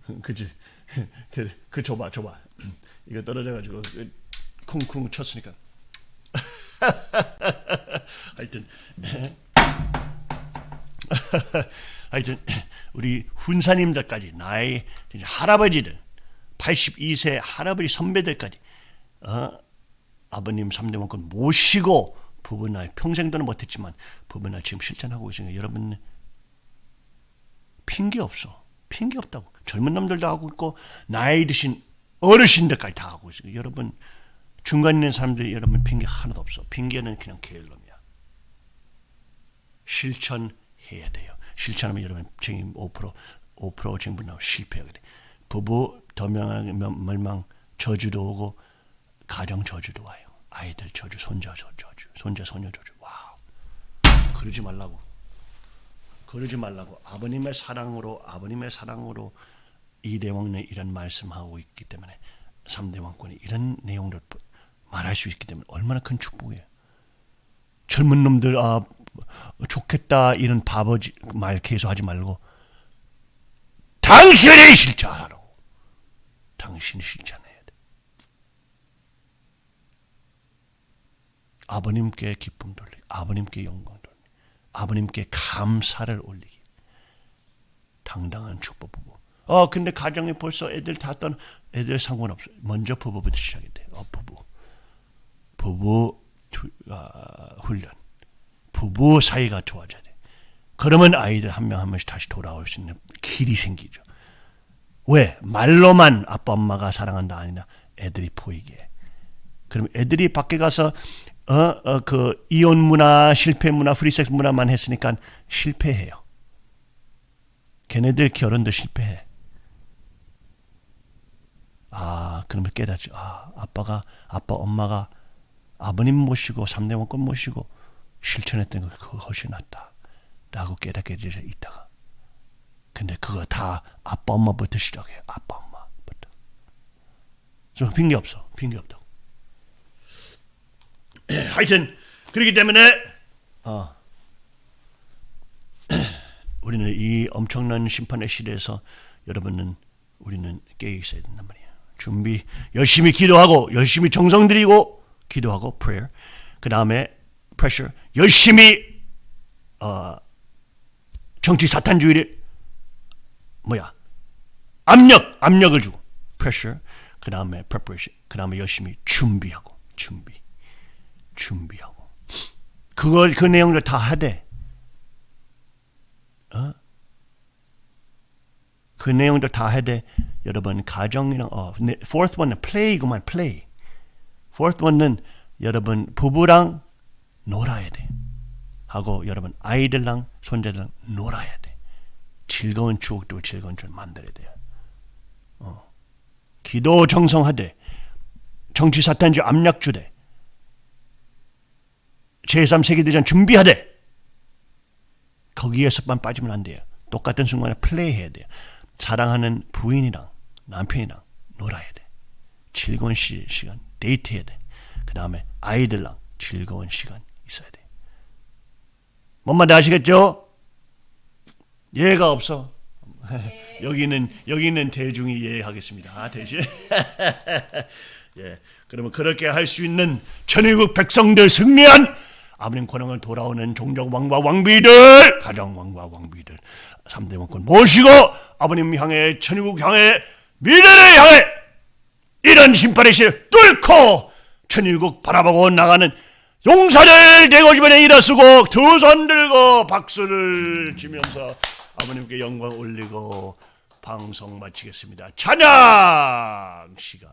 (laughs) 그지? (laughs) 그, 그 줘봐 줘봐. (clears throat) 이거 떨어져가지고 그 쿵쿵 쳤으니까. 하여튼 (laughs) 하여튼 우리 훈사님들까지 나의 할아버지들 82세 할아버지 선배들까지 어? 아버님 3대 원권 모시고 부부날 평생도는 못했지만 부부날 지금 실천하고 있으니까 여러분 핑계 없어. 핑계 없다고. 젊은 놈들도 하고 있고 나이 드신 어르신들까지 다 하고 있으니까 여러분 중간에 있는 사람들이 여러분 핑계 하나도 없어. 핑계는 그냥 게으름이야. 실천 해야 돼요. 실천하면 여러분 책임 5% 5% 정부나 실패하게 돼. 부부 더명하게 멸망 저주도 오고 가정 저주도 와요. 아이들 저주, 손자 저주, 손자 손녀 저주. 와우. 그러지 말라고. 그러지 말라고. 아버님의 사랑으로 아버님의 사랑으로 이대왕네 이런 말씀하고 있기 때문에 3대 왕권이 이런 내용을 말할 수 있기 때문에 얼마나 큰 축복이에요. 젊은 놈들 아 좋겠다 이런 바보지 말 계속 하지 말고 당신이 실천하라고. 당신이 실천해야 돼. 아버님께 기쁨 돌리기 아버님께 영광 돌리기 아버님께 감사를 올리기. 당당한 축복 부부. 어 근데 가정에 벌써 애들 다 떠나 애들 상관없어 먼저 부부부터 시작이 돼 어, 부부. 부부 투, 아, 훈련 부부 사이가 좋아져야 돼. 그러면 아이들 한명한 명씩 다시 돌아올 수 있는 길이 생기죠. 왜? 말로만 아빠 엄마가 사랑한다 아니라 애들이 보이게. 그럼 애들이 밖에 가서 어, 어, 그 이혼 문화, 실패 문화, 프리섹스 문화만 했으니까 실패해요. 걔네들 결혼도 실패해. 아, 그러면 깨닫죠. 아, 아빠가, 아빠, 엄마가 아버님 모시고, 삼대 왕권 모시고, 실천했던 거 그거 훨씬 낫다. 라고 깨닫게 되어 있다가. 근데 그거 다 아빠 엄마부터 시작해요. 아빠 엄마부터. 좀 핑계 없어. 핑계 없다고. (clears throat) 하여튼 그렇기 때문에 어, (clears throat) 우리는 이 엄청난 심판의 시대에서 여러분은 우리는 깨어 있어야 된단 말이에요. 준비 열심히 기도하고 열심히 정성 들이고 기도하고 prayer. 그 다음에 pressure. 열심히 어, 정치 사탄주의를 뭐야 압력 압력을 주고 pressure. 그 다음에 preparation. 그 다음에 열심히 준비하고 준비 준비하고. 그걸 그 내용을 다 하되 어? 그 내용들 다 해대 여러분 가정이랑 어 네, fourth one은 play구만 play fourth one은 여러분 부부랑 놀아야 돼. 하고 여러분 아이들랑 손자들랑 놀아야 돼. 즐거운 추억도 즐거운 추억 만들어야 돼요. 어. 기도 정성하되 정치 사탄주 압력 주되 제3세계대전 준비하되 거기에서만 빠지면 안 돼요. 똑같은 순간에 플레이해야 돼요. 사랑하는 부인이랑 남편이랑 놀아야 돼. 즐거운 시, 시간 데이트해야 돼. 그 다음에 아이들랑 즐거운 시간 있어야 돼. 뭔 말인지 아시겠죠? 예가 없어. (laughs) 여기는 여기는 대중이 예하겠습니다. 아, 대신 (laughs) 예. 그러면 그렇게 할 수 있는 천일국 백성들 승리한 아버님 권능을 돌아오는 종족 왕과 왕비들, 가정 왕과 왕비들, 3대 왕권 모시고 아버님 향해 천일국 향해 미래를 향해 이런 심판의 시를 뚫고 천일국 바라보고 나가는 용사들 대고 주변에 일어서고 두 손 들고 박수를 치면서 아버님께 영광 올리고 방송 마치겠습니다. 찬양 시간.